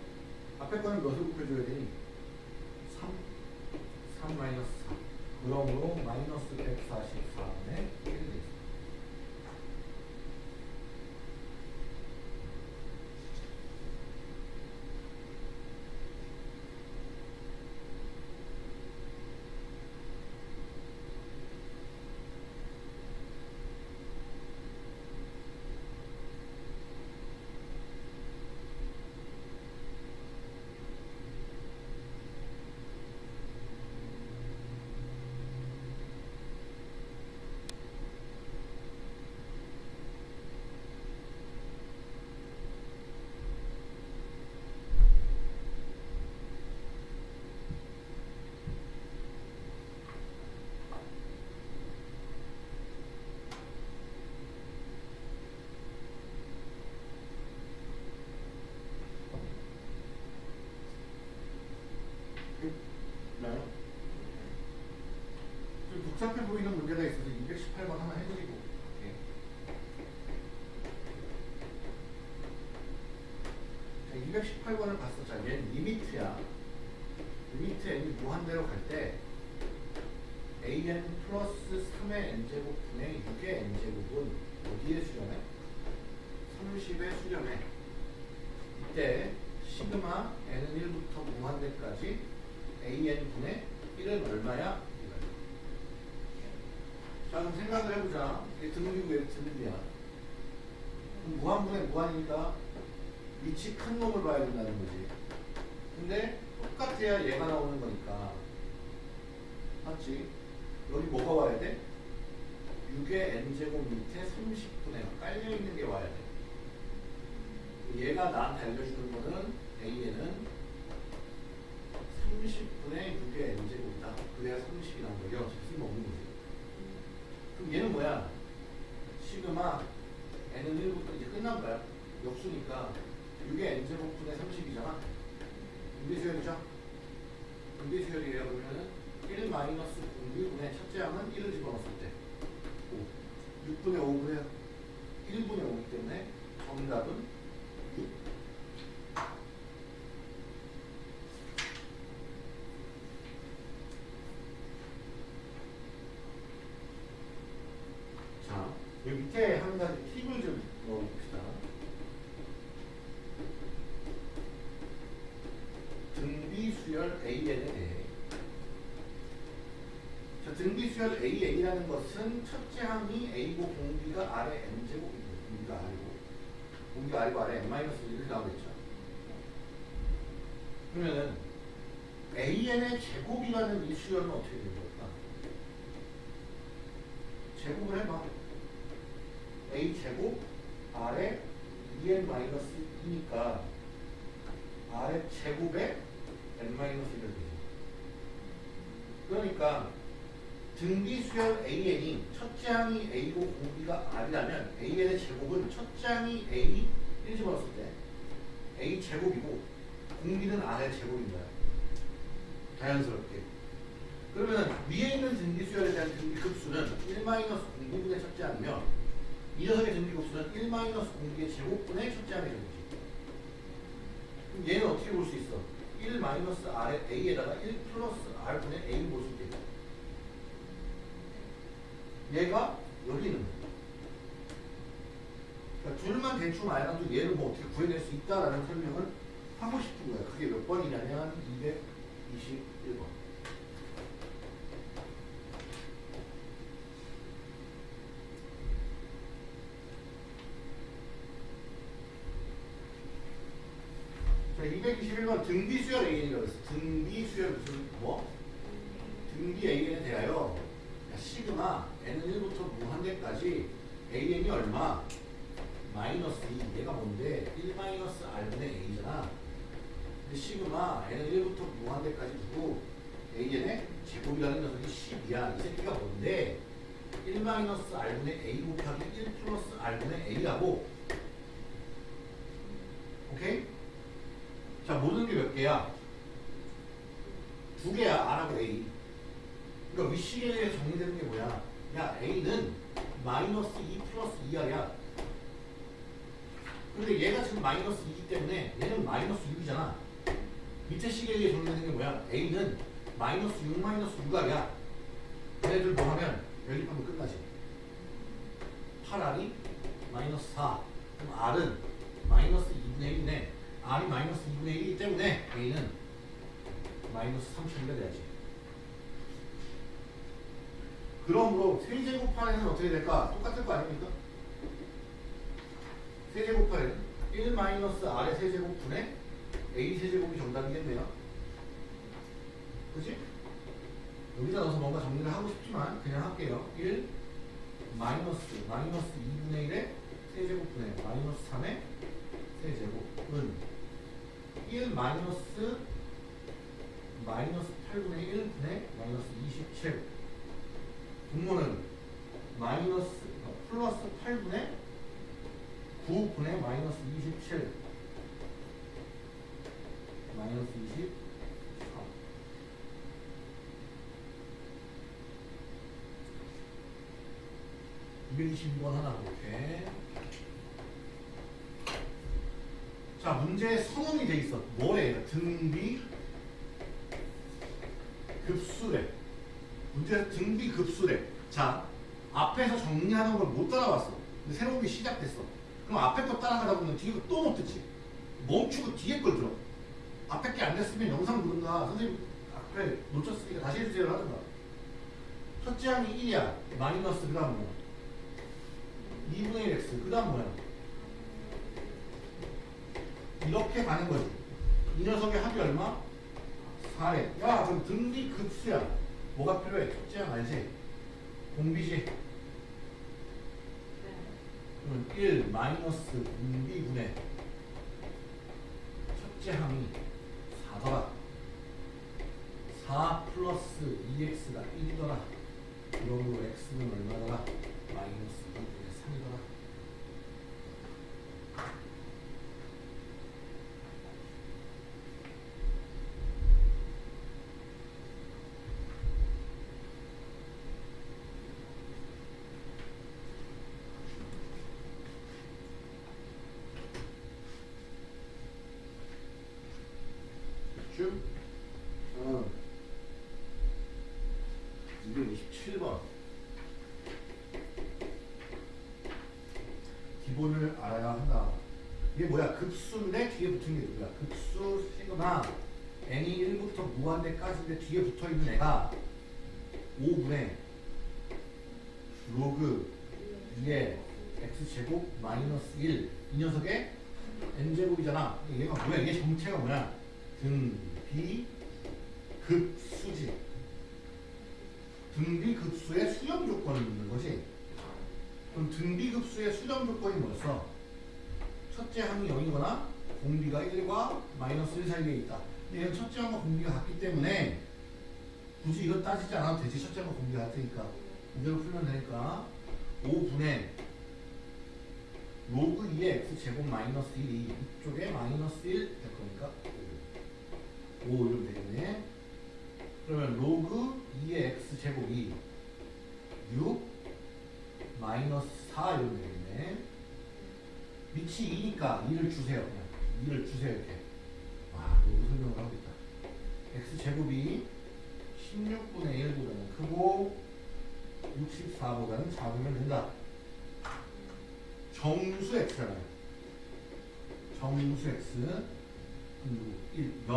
앞에 거는 몇을 곱해줘야 되니? 3 3 마이너스 4 그러므로 마이너스 144분의 1 되겠습니다. 나요? 좀 복잡해 보이는 문제가 있어서 218번 하나 해드리고. 자, 218번을 봤어. 자, 얘는 리미트야. 리미트 n이 무한대로 갈 때 an 플러스 3의 n제곱 분의 6의 n제곱은 어디에 수렴해? 30에 수렴해. 이때 시그마 n은 1부터 무한대까지 an 분의 1은 얼마야? 생각을 해보자. 이게 드물이고 얘 드물이야. 무한분의 무한이니까 위치 큰 놈을 봐야 된다는 거지. 근데 똑같아야 얘가 나오는 거니까. 맞지? 여기 뭐가 와야 돼? 6의 n제곱 밑에 30분의 깔려있는 게 와야 돼. 얘가 나한테 알려주는 거는 a에는 30분의 6의 n제곱이다. 그래야 30이 나온 거죠. 쓸모없는 거지. 그럼 얘는 뭐야? 시그마 n은 1부터 이제 끝난 거야. 역수니까 6의 n제곱분의 30이잖아. 분비수열이죠? 분비수열이에요. 그러면은 1 마이너스 분비분의 첫째 항은 1을 집어넣었을 때 5. 6분의 5분의 1분의 5이기 때문에 정답은 6. 자, 여기 밑에 한 가지 팁을 좀 넣어봅시다. 등비수열 AN에 대해. 자, 등비수열 AN이라는 것은 첫째 항이 A고 공비가 아래 N제곱이고, 공비가 아래고, 공비가 아래고 아래 N-1 이렇게 나오겠죠. 그러면은 AN의 제곱이라는 이 수열은 어떻게 되는 걸까? 제곱을 해봐. A 제곱 아래 2n 마이너스 2니까 아래 제곱에 n 마이너스 1을 되죠. 그러니까 등비 수열 AN이 첫째 항이 A고 공비가 R이라면 AN의 제곱은 첫째 항이 A 1 집어넣었을 때 A 제곱이고 공비는 R의 거야. 자연스럽게. 그러면 위에 있는 등비 수열에 대한 등비 급수는 1 마이너스 공비분의 첫째 항이며 이 녀석의 등비 급수는 1 마이너스 공비의 제곱분의 첫째 항의 제곱이지. 그럼 얘는 어떻게 볼 수 있어? 1 마이너스 R의 A에다가 1 플러스 R분의 볼수 있겠지. 얘가 여기 있는 거야. 둘만 대충 알아도 얘를 뭐 어떻게 구해낼 수 있다라는 설명을 하고 싶은 거야. 그게 몇 번이냐면 221번. 자, 221번 등비 수열 An이라고 했어. 등비 수열 무슨 뭐? 등비 An에 대하여 야, 시그마 n은 1부터 무한대까지 An이 얼마? 마이너스 2. 얘가 뭔데? 1 마이너스 R분의 A잖아. 근데 시그마 n은 1부터 무한대까지 두고 An의 제곱이라는 녀석이 10이야. 이 새끼가 뭔데? 1 마이너스 R분의 A 곱하기 1 플러스 R분의 A라고. 오케이? 자, 모든 게 몇 개야? 두 개야, R하고 A. 그러니까 위시계에서 정리되는 게 뭐야? 야, A는 마이너스 2 플러스 2R이야. 근데 얘가 지금 마이너스 2이기 때문에 얘는 마이너스 6이잖아. 밑에 시계에 정리되는 게 뭐야? A는 마이너스 6 마이너스 6R이야. 얘네들 뭐 하면 연립하면 끝나지. 8R이 마이너스 4. 그럼 R은 마이너스 2분의 1이네. R이 마이너스 2분의 1이기 때문에 A는 마이너스 3천이가 돼야지. 그러므로 세제곱판에는 어떻게 될까? 똑같을 거 아닙니까? 세제곱판에는 1 마이너스 R의 세제곱 분의 A 세제곱이 정답이겠네요. 그지? 여기다 넣어서 뭔가 정리를 하고 싶지만 그냥 할게요. 1 마이너스 마이너스 2분의 1의 세제곱 분의 마이너스 3의 세제곱은 1 마이너스 마이너스 8분의 1 분의 마이너스 27 분모는 마이너스 어, 플러스 8분의 9분의 마이너스 27 마이너스 23 222번 하나 이렇게. 자 문제에 선언이 돼 있어. 뭐래 등비 급수래 문제 등비 급수래. 자 앞에서 정리하는 걸 못 따라왔어. 근데 새로운 게 시작됐어. 그럼 앞에 거 따라가다 보면 뒤에 거 또 못 듣지. 멈추고 뒤에 걸 들어. 앞에 게 안 됐으면 영상 부른다. 선생님 앞에 놓쳤으니까 다시 해주세요 하든가. 첫째 항이 1이야. 마이너스 그 다음 뭐야? 2분의 1 x 그 다음 뭐야? 이렇게 가는 거지. 이 녀석의 합이 얼마? 4래 야 그럼 등비 급수야 뭐가 필요해? 항 알지? 공비지 그러면 1 마이너스 공비분의 첫째 항이 4더라 4 플러스 2x가 1이더라 그러므로 x는 얼마더라? 마이너스 2분의 3이더라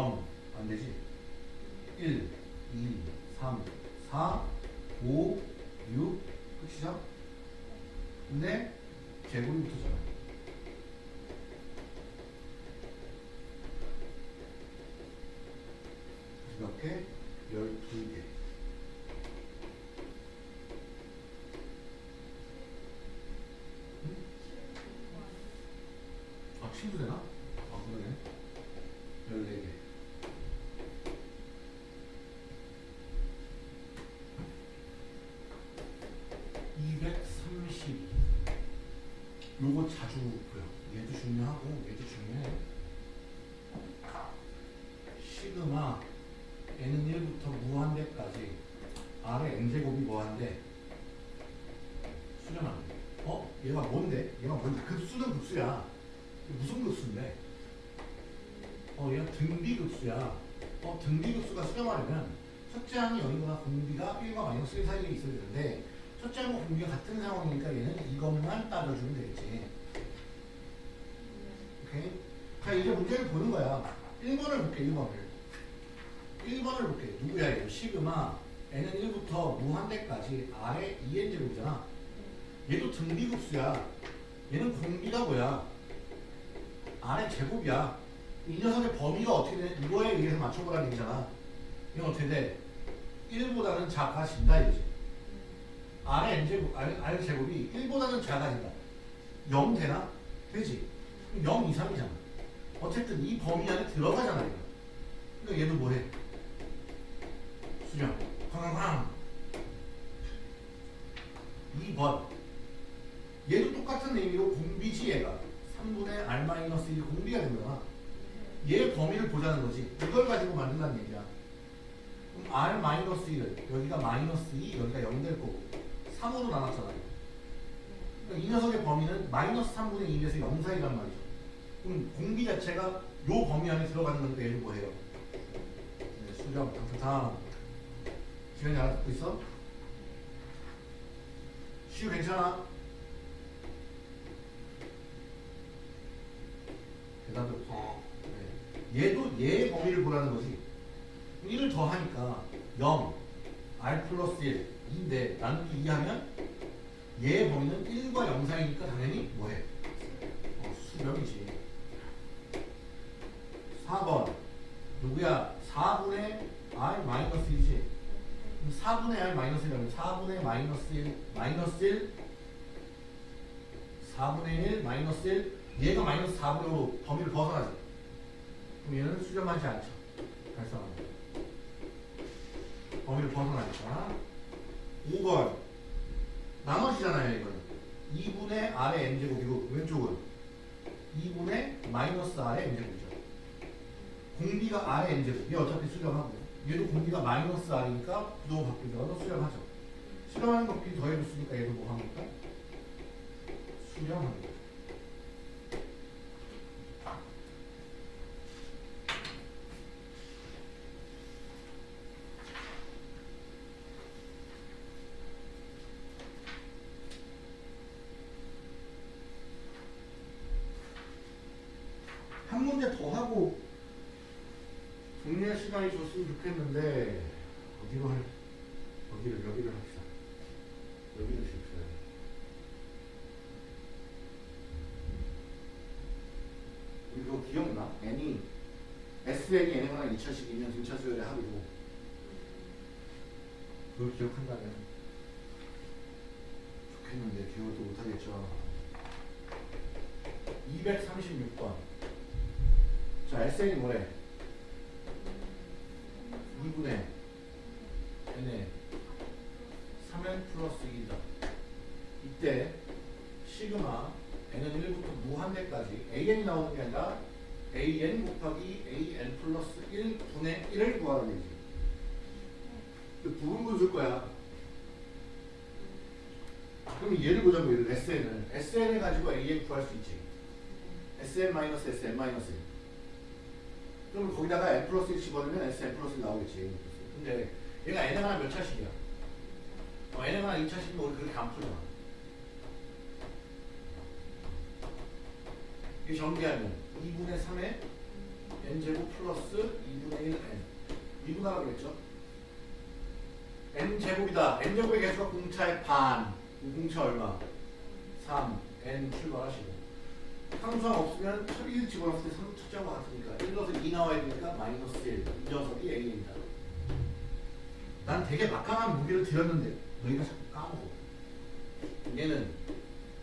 0, 안 되지? 1, 2, 3, 4, 5, 6, 끝이죠? 근데 제곱이 붙었잖아. 몇 개? 12개. 아, 친구 되나? 아, 그러네. 14개. (232) 요거 자주 보여 얘도 중요하고 얘도 중요해 시그마 n은 1부터 무한대까지 r의 n제곱이 뭐한데 수렴하는 거. 어? 얘가 뭔데? 얘가 뭔데? 급수야 무슨 급수인데? 어, 얘가 등비 급수야. 어, 등비 급수가 수렴하려면 첫째 항이 여기거나 공비가 1과 마이너스 1 사이에 있어야 되는데 첫째 항과 공비가 같은 상황이니까 얘는 이것만 따져주면 되겠지. 오케이? 자, 이제 문제를 보는 거야. 1번을 볼게, 1번을. 1번을 볼게. 누구야, 얘? 시그마 n은 1부터 무한대까지 r의 2n제곱이잖아. 얘도 등비급수야. 얘는 공비가 뭐야? r의 제곱이야. 이 녀석의 범위가 어떻게 돼? 이거에 의해서 맞춰보라는 얘기잖아. 이건 어떻게 돼? 1보다는 작아진다 이거지. r의 n제곱, r, 제곱이 1보다는 작아진다. 0 되나? 되지. 그럼 0 이상이잖아. 어쨌든 이 범위 안에 들어가잖아 이거. 그러니까 얘도 뭐해? 수렴. 쾅쾅쾅. 2번. 얘도 똑같은 의미로 공비지 얘가. 3분의 r-1 공비가 된 거야. 얘 범위를 보자는 거지. 이걸 가지고 만든다는 얘기야. 그럼 r-1을 여기가 마이너스 2, 여기가 0 될 거고 3으로 나눴잖아요. 그러니까 이 녀석의 범위는 마이너스 3분의 2에서 0 사이란 말이죠. 그럼 공비 자체가 요 범위 안에 들어가는 건데 얘는 뭐예요? 네, 수렴, 다음. 지현이 알아듣고 있어? 시우 괜찮아? 얘도 얘의 범위를 보라는 거지. 1을 더하니까 0, r 플러스 1, 2인데 나누기 2 하면 얘의 범위는 1과 0 사이니까 당연히 뭐해? 어, 수렴이지. 4번 누구야? 4분의 r 마이너스 1이지. 4분의 r 마이너스 1이면 4분의 마이너스 1 마이너스 1 4분의 1 마이너스 1 얘가 마이너스 4분으로 범위를 벗어나지. 얘는 수렴하지 않죠. 발생합니다. 범위를 벗어나니까. 5번. 나머지잖아요, 이거는. 2분의 r의 n제곱이고, 왼쪽은 2분의 마이너스 r의 n제곱이죠. 공비가 r의 n제곱. 얘 어차피 수렴하고. 얘도 공비가 마이너스 r이니까 부동은 바뀌더라도 수렴하죠. 수렴하는 것 더해줬으니까 얘도 뭐 합니까? 수렴합니다. 한 문제 더 하고 정리할 줬으면 좋겠는데 어디로 할 어디를 여기를 합시다. 여기를 줍시다. 이거 기억나? n이 SN이 n보다 2차식이면 등차 수열의 합이고 그걸 기억한다면 좋겠는데 기억도 못하겠죠. 236번 자, SN이 뭐래? 2분의 n에 3n 플러스 2다. 이때 시그마 n은 1부터 무한대까지 an이 나오는 게 아니라 an 곱하기 an 플러스 1분의 1을 구하라는 얘기지. 그 부분 분수일 거야. 그럼 얘를 보자면 SN을 SN을 가지고 an 구할 수 있지. SN-SN-1 그러면 거기다가 n 플러스 1 집어넣으면 sn 플러스 1 나오겠지. 근데 얘가 n에 하나 몇 차식이야? 어, n에 하나 2차식이면 우리 그렇게 안 풀잖아. 이 전개하면 2분의 3의 n제곱 플러스 2분의 1 n 미분하라고 그랬죠? n제곱이다. n제곱의 개수가 공차의 반. 이 공차 얼마? 3. n 출발하시고. 항수항 없으면 첫1 집어넣었을 때 3, 첫째하고 같으니까 1 넣어서 2 나와야 되니까 마이너스 1. 이 녀석이 n입니다. 난 되게 막강한 무게를 드렸는데 너희가 자꾸 까먹어. 얘는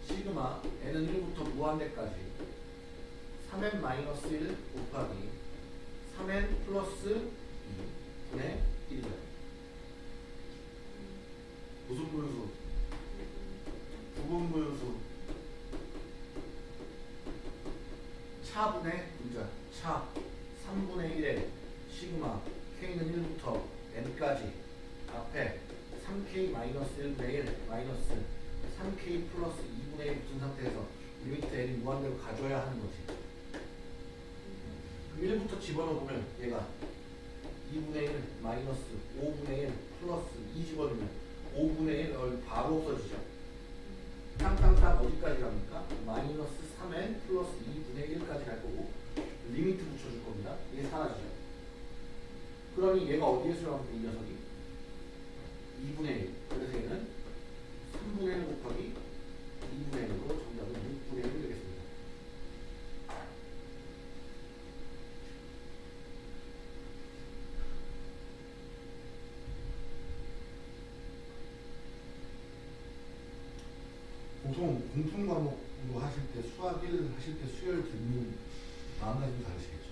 시그마 n은 1부터 무한대까지 3n 마이너스 1 곱하기 3n 플러스 2 분의 1이다. 무슨 분수? 부분 분수. 차분의 분자. 차 3분의 1에 시그마 k는 1부터 n까지 앞에 3k 마이너스 1분의 1 마이너스 3k 플러스 2분의 1 붙은 상태에서 리미트 n이 무한대로 가져야 하는 거지. 그럼 1부터 집어넣으면 얘가 2분의 1 마이너스 5분의 1 플러스 2 집어넣으면 5분의 1 어, 바로 없어지죠. 땅땅땅 어디까지 갑니까? 마이너스 3n 플러스 2분의 1까지 갈 거고 리미트 붙여줄 겁니다. 이게 사라지죠. 그러니 얘가 어디에 수렴합니까? 이 녀석이 2분의 1 그래서 얘는 3분의 1 곱하기 2분의 1으로 정답은 6분의 1이 되겠습니다. 보통 공통 1 하실 때 수열 듣는 마음가짐이 다르시겠죠.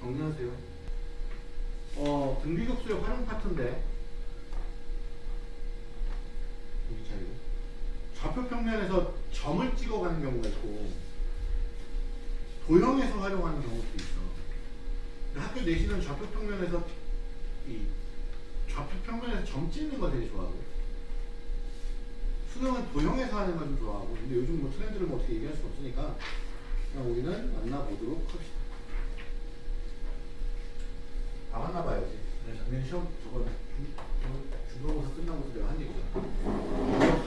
정리하세요. 어, 등비급수의 활용 파트인데 여기 자리고 좌표 평면에서 점을 찍어가는 경우가 있고 활용하는 경우도 있어. 근데 학교 내시는 좌표 평면에서 이 좌표 평면에서 점 찍는 거 되게 좋아하고 수능은 도형에서 하는 거좀 좋아하고 근데 요즘 뭐 트렌드를 뭐 어떻게 얘기할 수 없으니까 그냥 우리는 만나보도록 합시다. 다 만나봐야지. 내가 작년 시험 중- 저 중간고사 끝나고서 내가 한 얘기잖아. 이거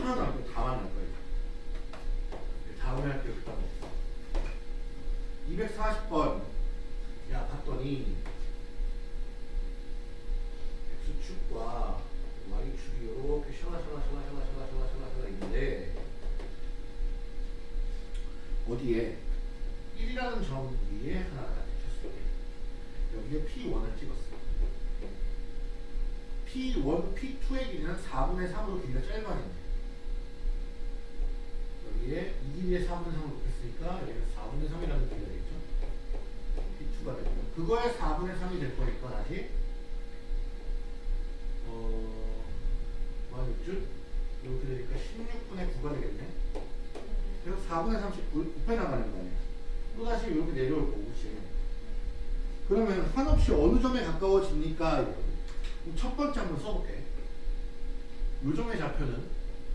하나도 안 빼고 다 만날 거야. 이제. 다음에 할게요. 그다음 240번. 야 봤더니 x축과 y축이 이렇게 샬라샬라샬라샬라샬라샬라샬라 있는데 어디에 1이라는 점 위에 하나가 찍혔어요. 여기에 P1을 찍었어. P1, P2의 길이는 4분의 3으로 길이가 짧아지네. 여기에 2 길이의 4분의 3을 곱했으니까 여기는 4분의 3이라는 길이가 되겠죠. P2가 되죠. 그거의 4분의 3이 될 거니까 다시 어, 뭐하겠죠? 이렇게 되니까 16분의 9가 되겠네. 그래서 4분의 30 곱해 나가는 거 아니야. 또 다시 이렇게 내려올 거고, 그치? 그러면 한없이 어느 점에 가까워집니까? 첫 번째 한번 써볼게. 요점의 좌표는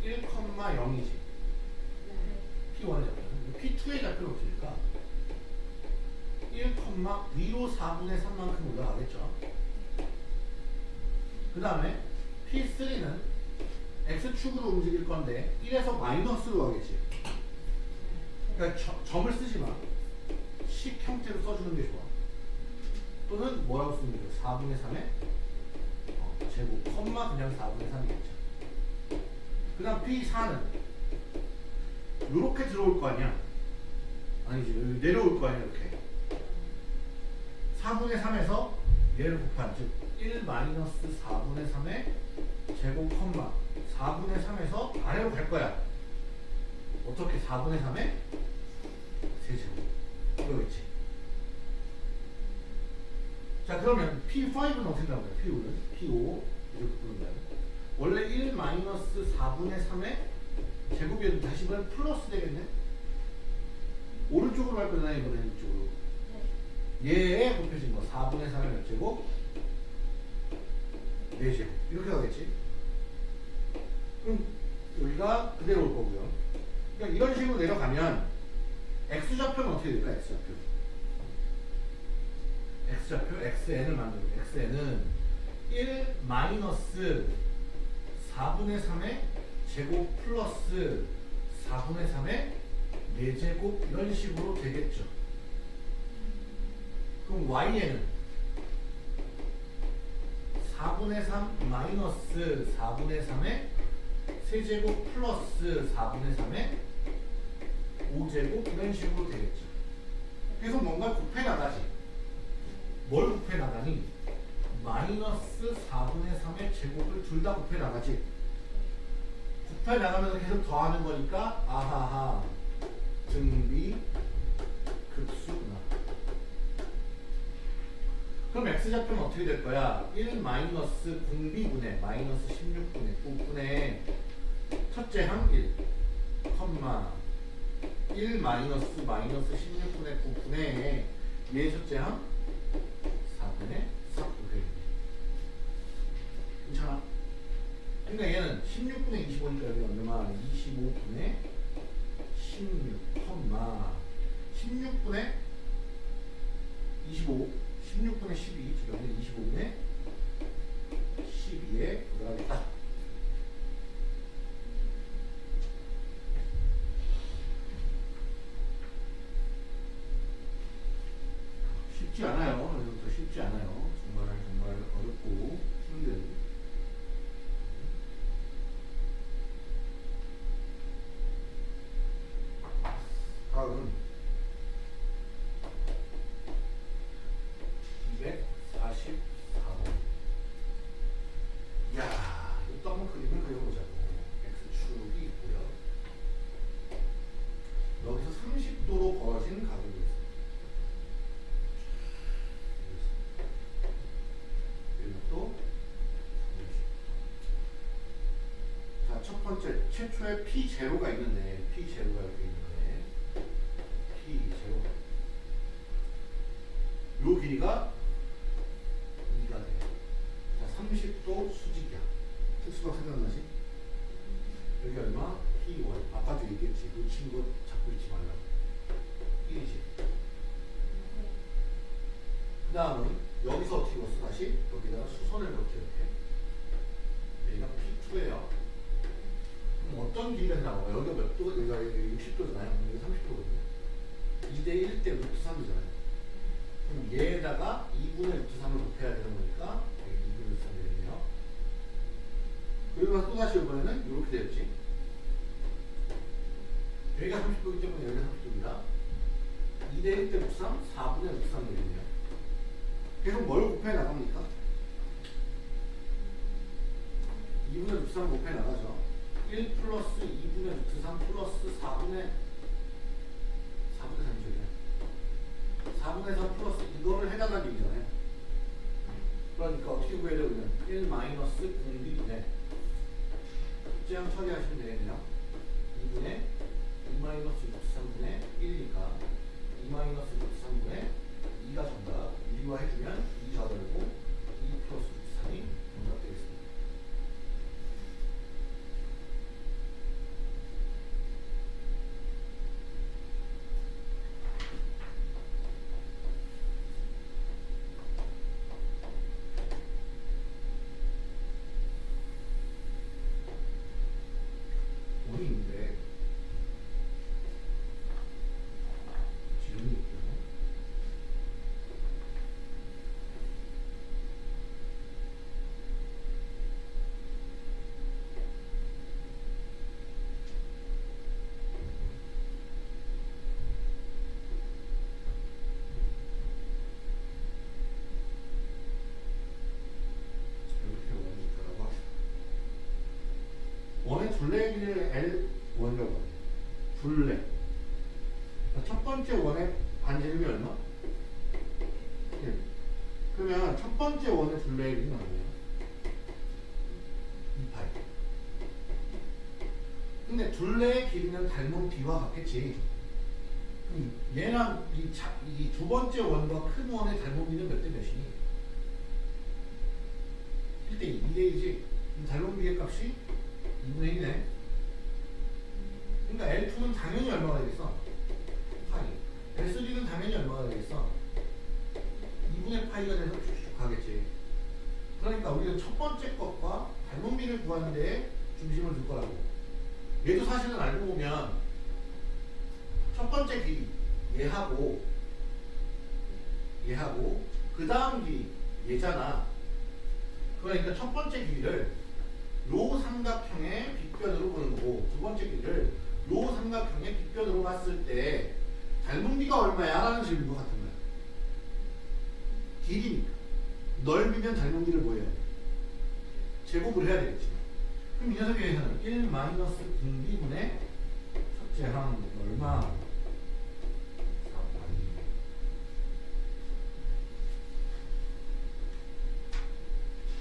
1,0이지. P1의 좌표는. P2의 좌표는 어떻습니까? 1, 위로 4분의 3만큼 올라가겠죠. 그 다음에 P3는 X축으로 움직일 건데 1에서 마이너스로 가겠지. 그러니까 저- 점을 쓰지 마. 식 형태로 써주는 게 좋아. 또는 뭐라고 쓰면 돼요? 4분의 3의 어, 제곱, 컴마 그냥 4분의 3이겠죠. 그 다음 P4는 이렇게 들어올 거 아니야? 아니지, 내려올 거 아니야, 이렇게. 4분의 3에서 얘를 곱한, 즉, 1 마이너스 4분의 3의 제곱, 컴마 4분의 3에서 아래로 갈 거야. 어떻게 4분의 3의 세제곱. 이거겠지. 자 그러면 P5는 어떻게 나오나요? P5는 P5 이렇게 부른다요. 원래 1 마이너스 4분의 3의 제곱이어도 다시 보면 플러스 되겠네. 오른쪽으로 갈 거잖아요 이번에는 이쪽으로. 얘에 곱해진 거 4분의 3의 몇 제곱? 4제곱 이렇게 가겠지. 그럼 여기가 그대로 올 거고요. 그러니까 이런 식으로 내려가면 x좌표는 어떻게 될까? x좌표. X좌표 xn을 만들고 xn은 1 마이너스 4분의 3의 제곱 플러스 4분의 3의 4제곱 이런 식으로 되겠죠. 그럼 y는 4분의 3 마이너스 4분의 3의 세제곱 플러스 4분의 3의 5제곱 이런 식으로 되겠죠. 그래서 뭔가 곱해 나가지. 뭘 곱해 나가니? 마이너스 4분의 3의 제곱을 둘 다 곱해 나가지. 곱해 나가면서 계속 더하는 거니까 아하하 등비 급수구나. 그럼 x좌표는 어떻게 될 거야? 1 마이너스 공비분의 마이너스 16분의 9분의 첫째 항 1, 컴마 1 마이너스 마이너스 16분의 9분의 얘 첫째 항 4분의 3분의 괜찮아? 그러니까 얘는 16분의 25니까 여기 얼마? 25분의 16, 컴마 16분의 25, 16분의 12, 여기 25분의 12에 들어가겠다. 쉽지 않아요. 여기부터 쉽지 않아요. 정말 정말 어렵고 힘든. 다음 244번. 야, 이것도 한번 그림을 그려보자고. X축이 있고요. 여기서 30도로 벌어진 각이 있습니다. 그리고 또 30도. 자, 첫 번째 최초의 P0가 있는데 P0가 이렇게 있는 60도잖아요. 여기가 30도거든요. 2대 1 대 루트 3이잖아요. 그럼 얘에다가 2분의 루트 3을 곱해야 되는 거니까 여기 2분의 루트 3 되겠네요. 그리고 또다시 이번에는 이렇게 되었지. 여기가 30도이기 때문에 여기가 30도입니다. 2대 1 대 루트 3, 4분의 루트 3 되겠네요. 계속 뭘 곱해 나갑니까? 2분의 루트 3 곱해 나가죠. 1 플러스 2분의 루트 3 플러스 4분의 4분의 3이죠. 4분의 3 플러스 이거를 해나가는 얘기잖아요. 그러니까 어떻게 구해야 되냐면 1 마이너스 공비분의 첫째항 처리하시면 되겠네요. 2분의 2 마이너스 루트 3분의 1이니까 2 마이너스 루트 3분의 2가 정답. 유리화해주면 1 L 원료가 둘레 그러니까 첫 번째 원의 반지름이 얼마? 1 그러면 첫 번째 원의 둘레의 길이 얼마야? 2파이 근데 둘레의 길이는 닮은 비와 같겠지. 얘랑 이 두 번째 원과 큰 원의 닮은 비는 몇 대 몇이니? 1대 2대 이지 닮은 비의 값이 2분의 1이네. 그러니까 L2는 당연히 얼마가 되겠어? 파이. S3는 당연히 얼마가 되겠어? 2분의 파이가 돼서 쭉쭉 가겠지. 그러니까 우리는 첫 번째 것과 닮은 비를 구하는 데에 중심을 둘 거라고. 얘도 사실은 알고 보면 첫 번째 길이 얘하고 얘하고 그 다음 길이 얘잖아. 그러니까 첫 번째 길이를 요 삼각형의 빗변으로 보는 거고 두 번째 길이를 요 삼각형의 빗변으로 봤을 때 닮은비가 얼마야? 라는 질문 것 같은 거야. 길이니까. 넓이면 닮은비를 뭐 해야 돼? 제곱을 해야 되겠지. 그럼 이 녀석의 회사는 1 마이너스 분비분의 첫째 항 얼마? 4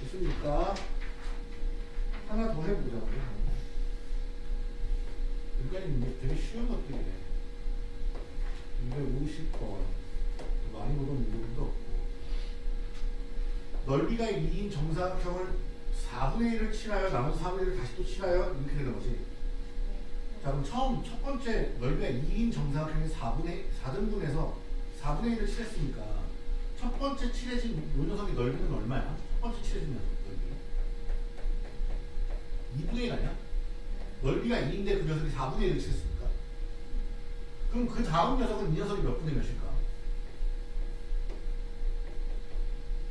됐습니까? 하나 더 해보자고요. 여기까지 이제 되게 쉬운 것들이네. 250번. 많이 보던 이유도 없고. 넓이가 2인 정사각형을 4분의 1을 칠하여 나머지 4분의 1을 다시 또 칠하여 이렇게 되는 거지. 자 그럼 처음 첫 번째 넓이가 2인 정사각형의 4분의 4등분해서 4분의 1을 칠했으니까 첫 번째 칠해진 요 녀석의 넓이는 얼마야? 첫 번째 칠해진 녀석 넓이 2분의 1 아니야? 넓이가 2인데 그 녀석이 4분의 1을 칠했으니까? 그럼 그 다음 녀석은 이 녀석이 몇 분의 몇일까?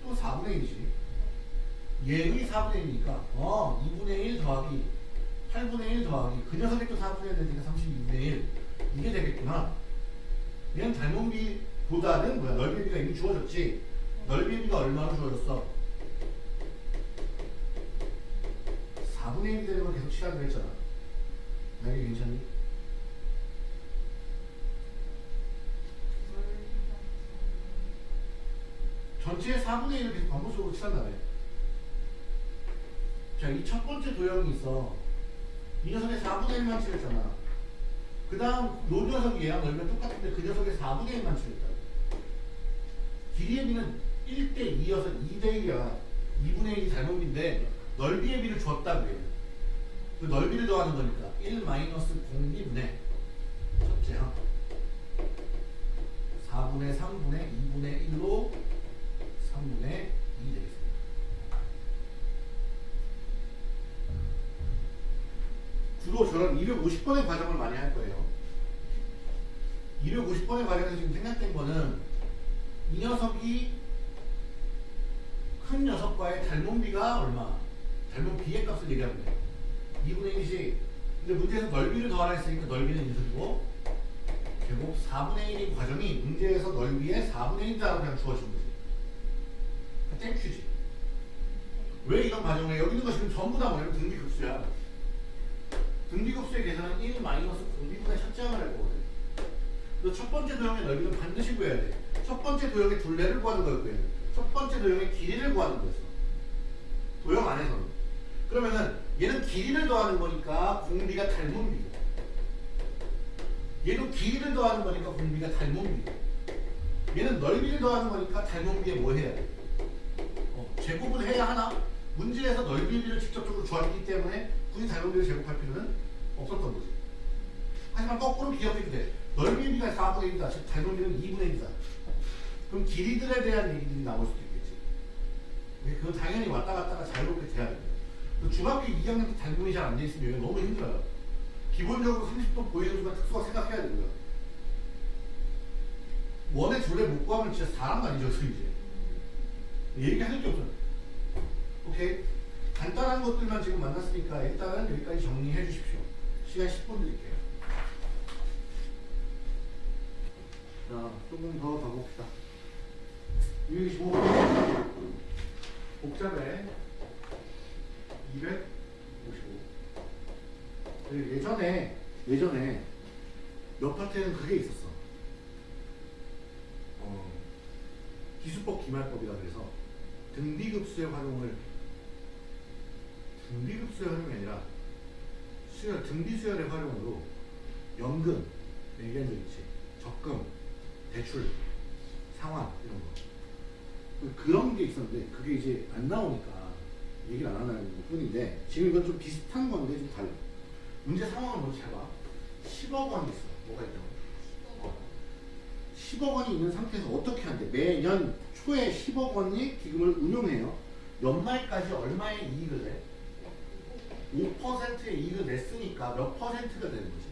또 4분의 1이지. 얘의 4분의 1이니까 어 2분의 1 더하기 8분의 1 더하기 그 녀석이 또 4분의 1 되니까 32분의 1 이게 되겠구나. 얘는 닮은비보다는 뭐야? 넓이비가 이미 주어졌지. 넓이비가 얼마로 주어졌어? 4분의 1이 되는 걸 계속 칠하기로 했잖아 만약에 괜찮니? 전체의 4분의 1을 계속 반복적으로 칠한다며 자, 이 첫 번째 도형이 있어. 이 녀석의 4분의 1만 칠했잖아. 그 다음, 요 녀석이 얘랑 넓이가 똑같은데 그 녀석의 4분의 1만 칠했다. 길이의 비는 1대 2여서 2대 1이야. 2분의 1이 닮은비인데 넓이의 비를 줬다 그래요. 그 넓이를 더하는 거니까 1 마이너스 공비분의 첫째 항 4분의 3분의 2분의 1로 3분의 2 되겠습니다. 주로 저런 250번의 과정을 많이 할 거예요. 250번의 과정에서 지금 생각된 거는 이 녀석이 큰 녀석과의 닮은 비가 얼마? 닮은 비의 값을 얘기하면 돼요. 2분의 1이지. 근데 문제에서 넓이를 더하라 했으니까 넓이는 이 녀석이고 결국 4분의 1인 과정이 문제에서 넓이의 4분의 1이라고 그냥 주어진 거지. 땡큐지. 왜 이런 과정을 해? 여기 있는 거 지금 전부 다 뭐냐면 등비급수야. 등비급수의 계산은 1 마이너스 공비분의 첫째 항을 할 거거든. 그래서 첫 번째 도형의 넓이는 반드시 구해야 돼. 첫 번째 도형의 둘레를 구하는 거였고요. 첫 번째 도형의 길이를 구하는 거였어. 도형 안에서는. 그러면은 얘는 길이를 더하는 거니까 공비가 닮은 비고 얘도 길이를 더하는 거니까 공비가 닮은 비고 얘는 넓이를 더하는 거니까 닮은 비에 뭐 해야 돼? 어, 제곱을 해야 하나? 문제에서 넓이비를 직접적으로 주었기 때문에 굳이 닮은 비를 제곱할 필요는 없었던 거지. 하지만 거꾸로 기억해도 돼. 넓이비가 4분의 1이다. 즉 닮은비는 2분의 1이다. 그럼 길이들에 대한 얘기들이 나올 수도 있겠지. 그건 당연히 왔다 갔다가 자유롭게 돼야. 그 중학교 2학년 때 닮음이 잘 안 돼 있으면 여기 너무 힘들어요. 기본적으로 30도 보이는 순간 특수가 생각해야 되고요. 원의 둘레 못 구하면 진짜 사람 아니죠, 그 이제. 얘기할 게 없잖아. 오케이. 간단한 것들만 지금 만났으니까 일단 여기까지 정리해 주십시오. 시간 10분 드릴게요. 자, 조금 더 가봅시다. 225번. 복잡해. 255. 그리고 예전에, 예전에 몇 파트에는 그게 있었어. 어, 기수법 기말법이라 그래서 등비급수의 활용을 등비급수의 활용이 아니라 수열, 등비수열의 활용으로 연금, 얘기한 적 있지. 적금, 대출, 상환 이런 거 그런 게 있었는데 그게 이제 안 나오니까 얘기를 안 하는 것 뿐인데 지금 이건 좀 비슷한 건데 좀 달라. 문제 상황을 먼저 잘 봐. 10억 원이 있어. 뭐가 있냐고. 어. 10억 원이 있는 상태에서 어떻게 한대? 매년 초에 10억 원이 기금을 운용해요. 연말까지 얼마의 이익을 내? 5%의 이익을 냈으니까 몇 퍼센트가 되는 거지?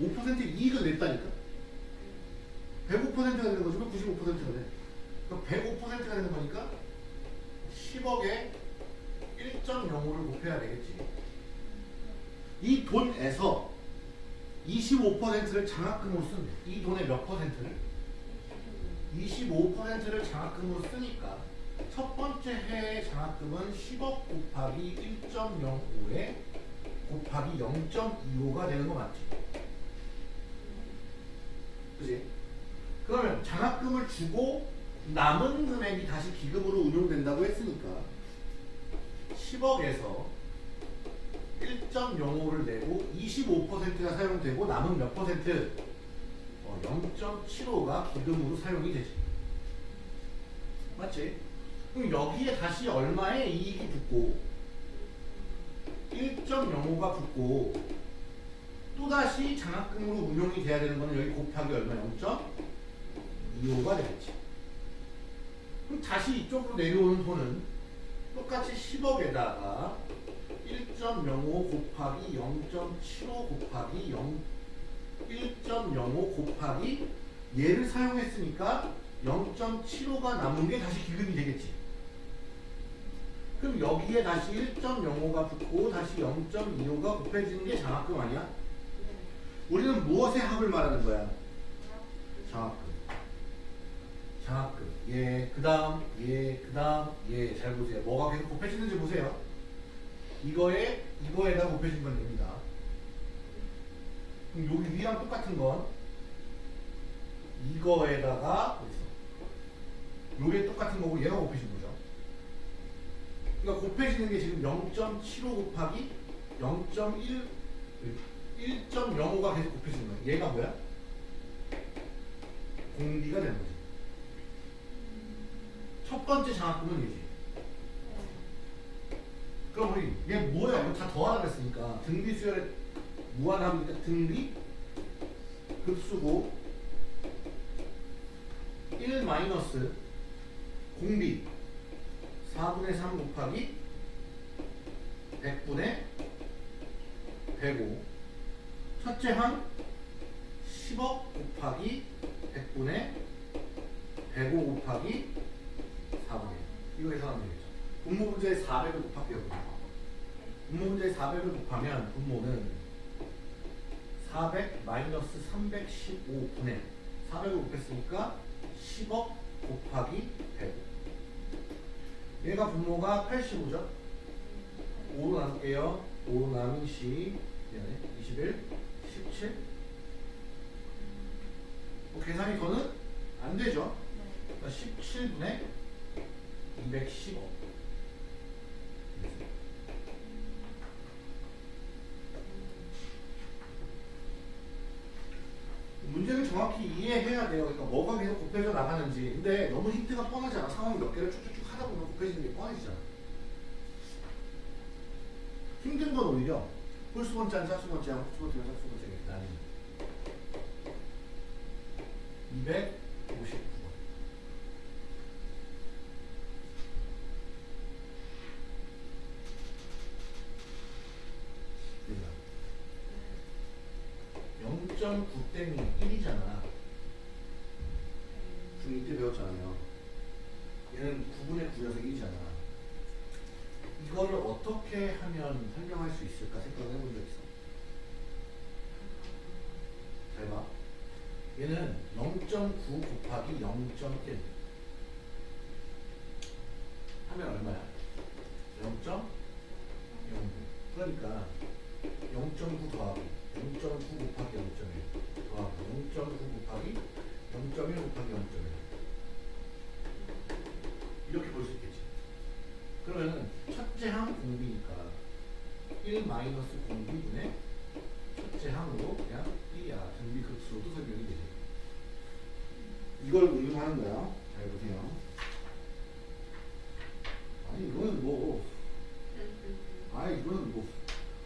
5%의 이익을 냈다니까? 105%가 되는 거지만 95%가 돼. 그럼 105%가 되는 거니까 10억에 1.05를 곱해야 되겠지. 이 돈에서 25%를 장학금으로 쓴대. 이 돈의 몇 퍼센트를? 25%를 장학금으로 쓰니까 첫 번째 해의 장학금은 10억 곱하기 1.05에 곱하기 0.25가 되는 거 맞지? 그지? 그러면 장학금을 주고 남은 금액이 다시 기금으로 운용된다고 했으니까 10억에서 1.05를 내고 25%가 사용되고 남은 몇 퍼센트? 어, 0.75가 기금으로 사용이 되지. 맞지? 그럼 여기에 다시 얼마의 이익이 붙고 1.05가 붙고 또다시 장학금으로 운용이 돼야 되는 거는 여기 곱하기 얼마? 0.25가 되겠지. 그럼 다시 이쪽으로 내려오는 돈은 똑같이 10억에다가 1.05 곱하기 0.75 곱하기 0 1.05 곱하기 얘를 사용했으니까 0.75가 남은 게 다시 기금이 되겠지. 그럼 여기에 다시 1.05가 붙고 다시 0.25가 곱해지는 게 장학금 아니야? 우리는 무엇의 합을 말하는 거야? 장학금. 장학금. 예, 그 다음, 예, 그 다음, 예. 잘 보세요. 뭐가 계속 곱해지는지 보세요. 이거에, 이거에다 곱해진 건 됩니다. 그럼 여기 위랑 똑같은 건 이거에다가 어딨어? 요게 똑같은 거고 얘가 곱해진 거죠. 그러니까 곱해지는 게 지금 0.75 곱하기 0.1 1.05가 계속 곱해지는 거야. 얘가 뭐야? 공비가 되는 거지. 첫 번째 장학금은 얘지. 그럼 우리 얘 뭐야? 다 더하라 그랬으니까 등비 수열의 무한합니까? 등비 급수고 1 마이너스 공비 4분의 3 곱하기 100분의 105 첫째 항 10억 곱하기 100분의 105 곱하기 4분의 1 이거 계산하면 되겠죠. 분모 분자에 400을 곱할게요. 분모 분자에 400을 곱하면 분모는 400 마이너스 315분의 400을 곱했으니까 10억 곱하기 105 얘가 분모가 85죠? 5로 나눌게요. 5로 나누시 미안해 21 17 뭐 계산이 더는 안 되죠? 그러니까 17분의 215 문제를 정확히 이해해야 돼요. 그러니까 뭐가 계속 곱해져 나가는지. 근데 너무 힌트가 뻔하잖아. 상황 몇 개를 쭉쭉쭉 하다 보면 곱해지는 게 뻔해지잖아. 힘든 건 오히려 홀수 번째랑 짝수 번째랑 홀수 번째랑 짝수 번째 이렇게 나뉘는 259 마이너스 공분의 첫째 항으로 그냥 1이야. 등비급수로도 아, 설명이 되죠. 이걸 응용하는 거야. 잘 보세요. 아니 이거는 뭐 아이 이거는 뭐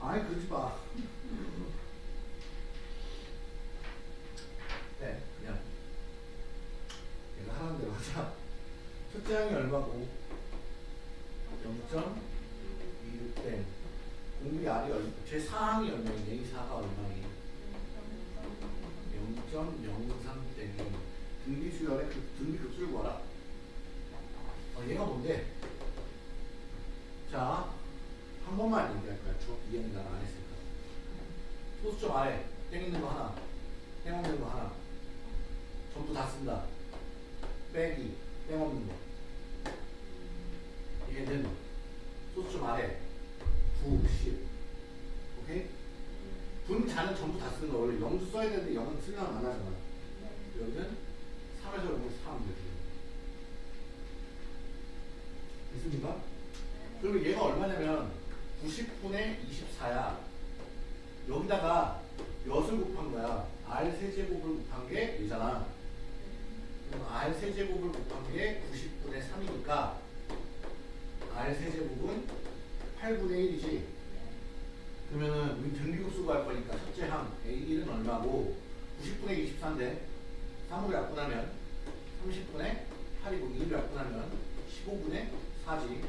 아이 그러지 마. 네 그냥 얘가 하는 대로 하자. 첫째 항이 얼마고 번만 얘기할 거야 쭉 이해는 나안 했으니까? 소수점 아래. 땡 있는 거 하나. 땡 없는 거 하나. 전부 다 쓴다. 빼기. 땡 없는 거. 얘는 소수점 아래. 9, 10 오케이? 분자는 전부 다 쓰는 거. 원래 0도 써야 되는데 0은 쓰면 안 하잖아. 여기는 3에서 0을 4하면 되지 있습니까? 그리고 얘가 얼마냐면 90분의 24야. 여기다가 엿을 곱한 거야. R 세제곱을 곱한 게 얘잖아. 그럼 R 세제곱을 곱한 게 90분의 3이니까 R 세제곱은 8분의 1이지. 그러면은 우리 등비급수 구할 거니까 첫째 항 A1은 얼마고? 90분의 24인데 3으로 약분하면 30분의 8이고 2로 약분하면 15분의 4지.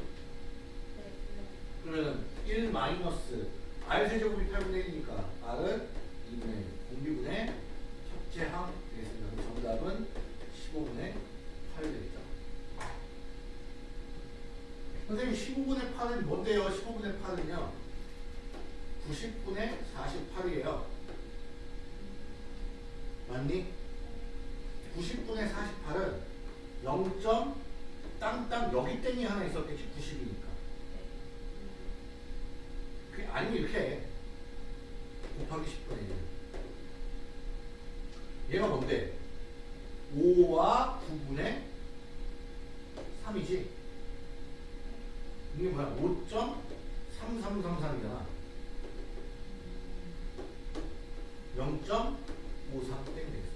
그러면은 1 마이너스 R 세제곱이 8분의 1이니까 R은 2분의 1 공비분의 첫째 항 되겠습니다. 정답은 15분의 8이 되겠죠. 선생님 15분의 8은 뭔데요? 15분의 8은요. 90분의 48이에요. 맞니? 90분의 48은 0점 땅땅 여기 땡이 하나 있었겠지 90이니까. 그 아니면 이렇게 해. 곱하기 10분의 1. 얘가 뭔데? 5와 9분의 3이지. 이게 뭐야? 5.3333이잖아. 0.53 땡.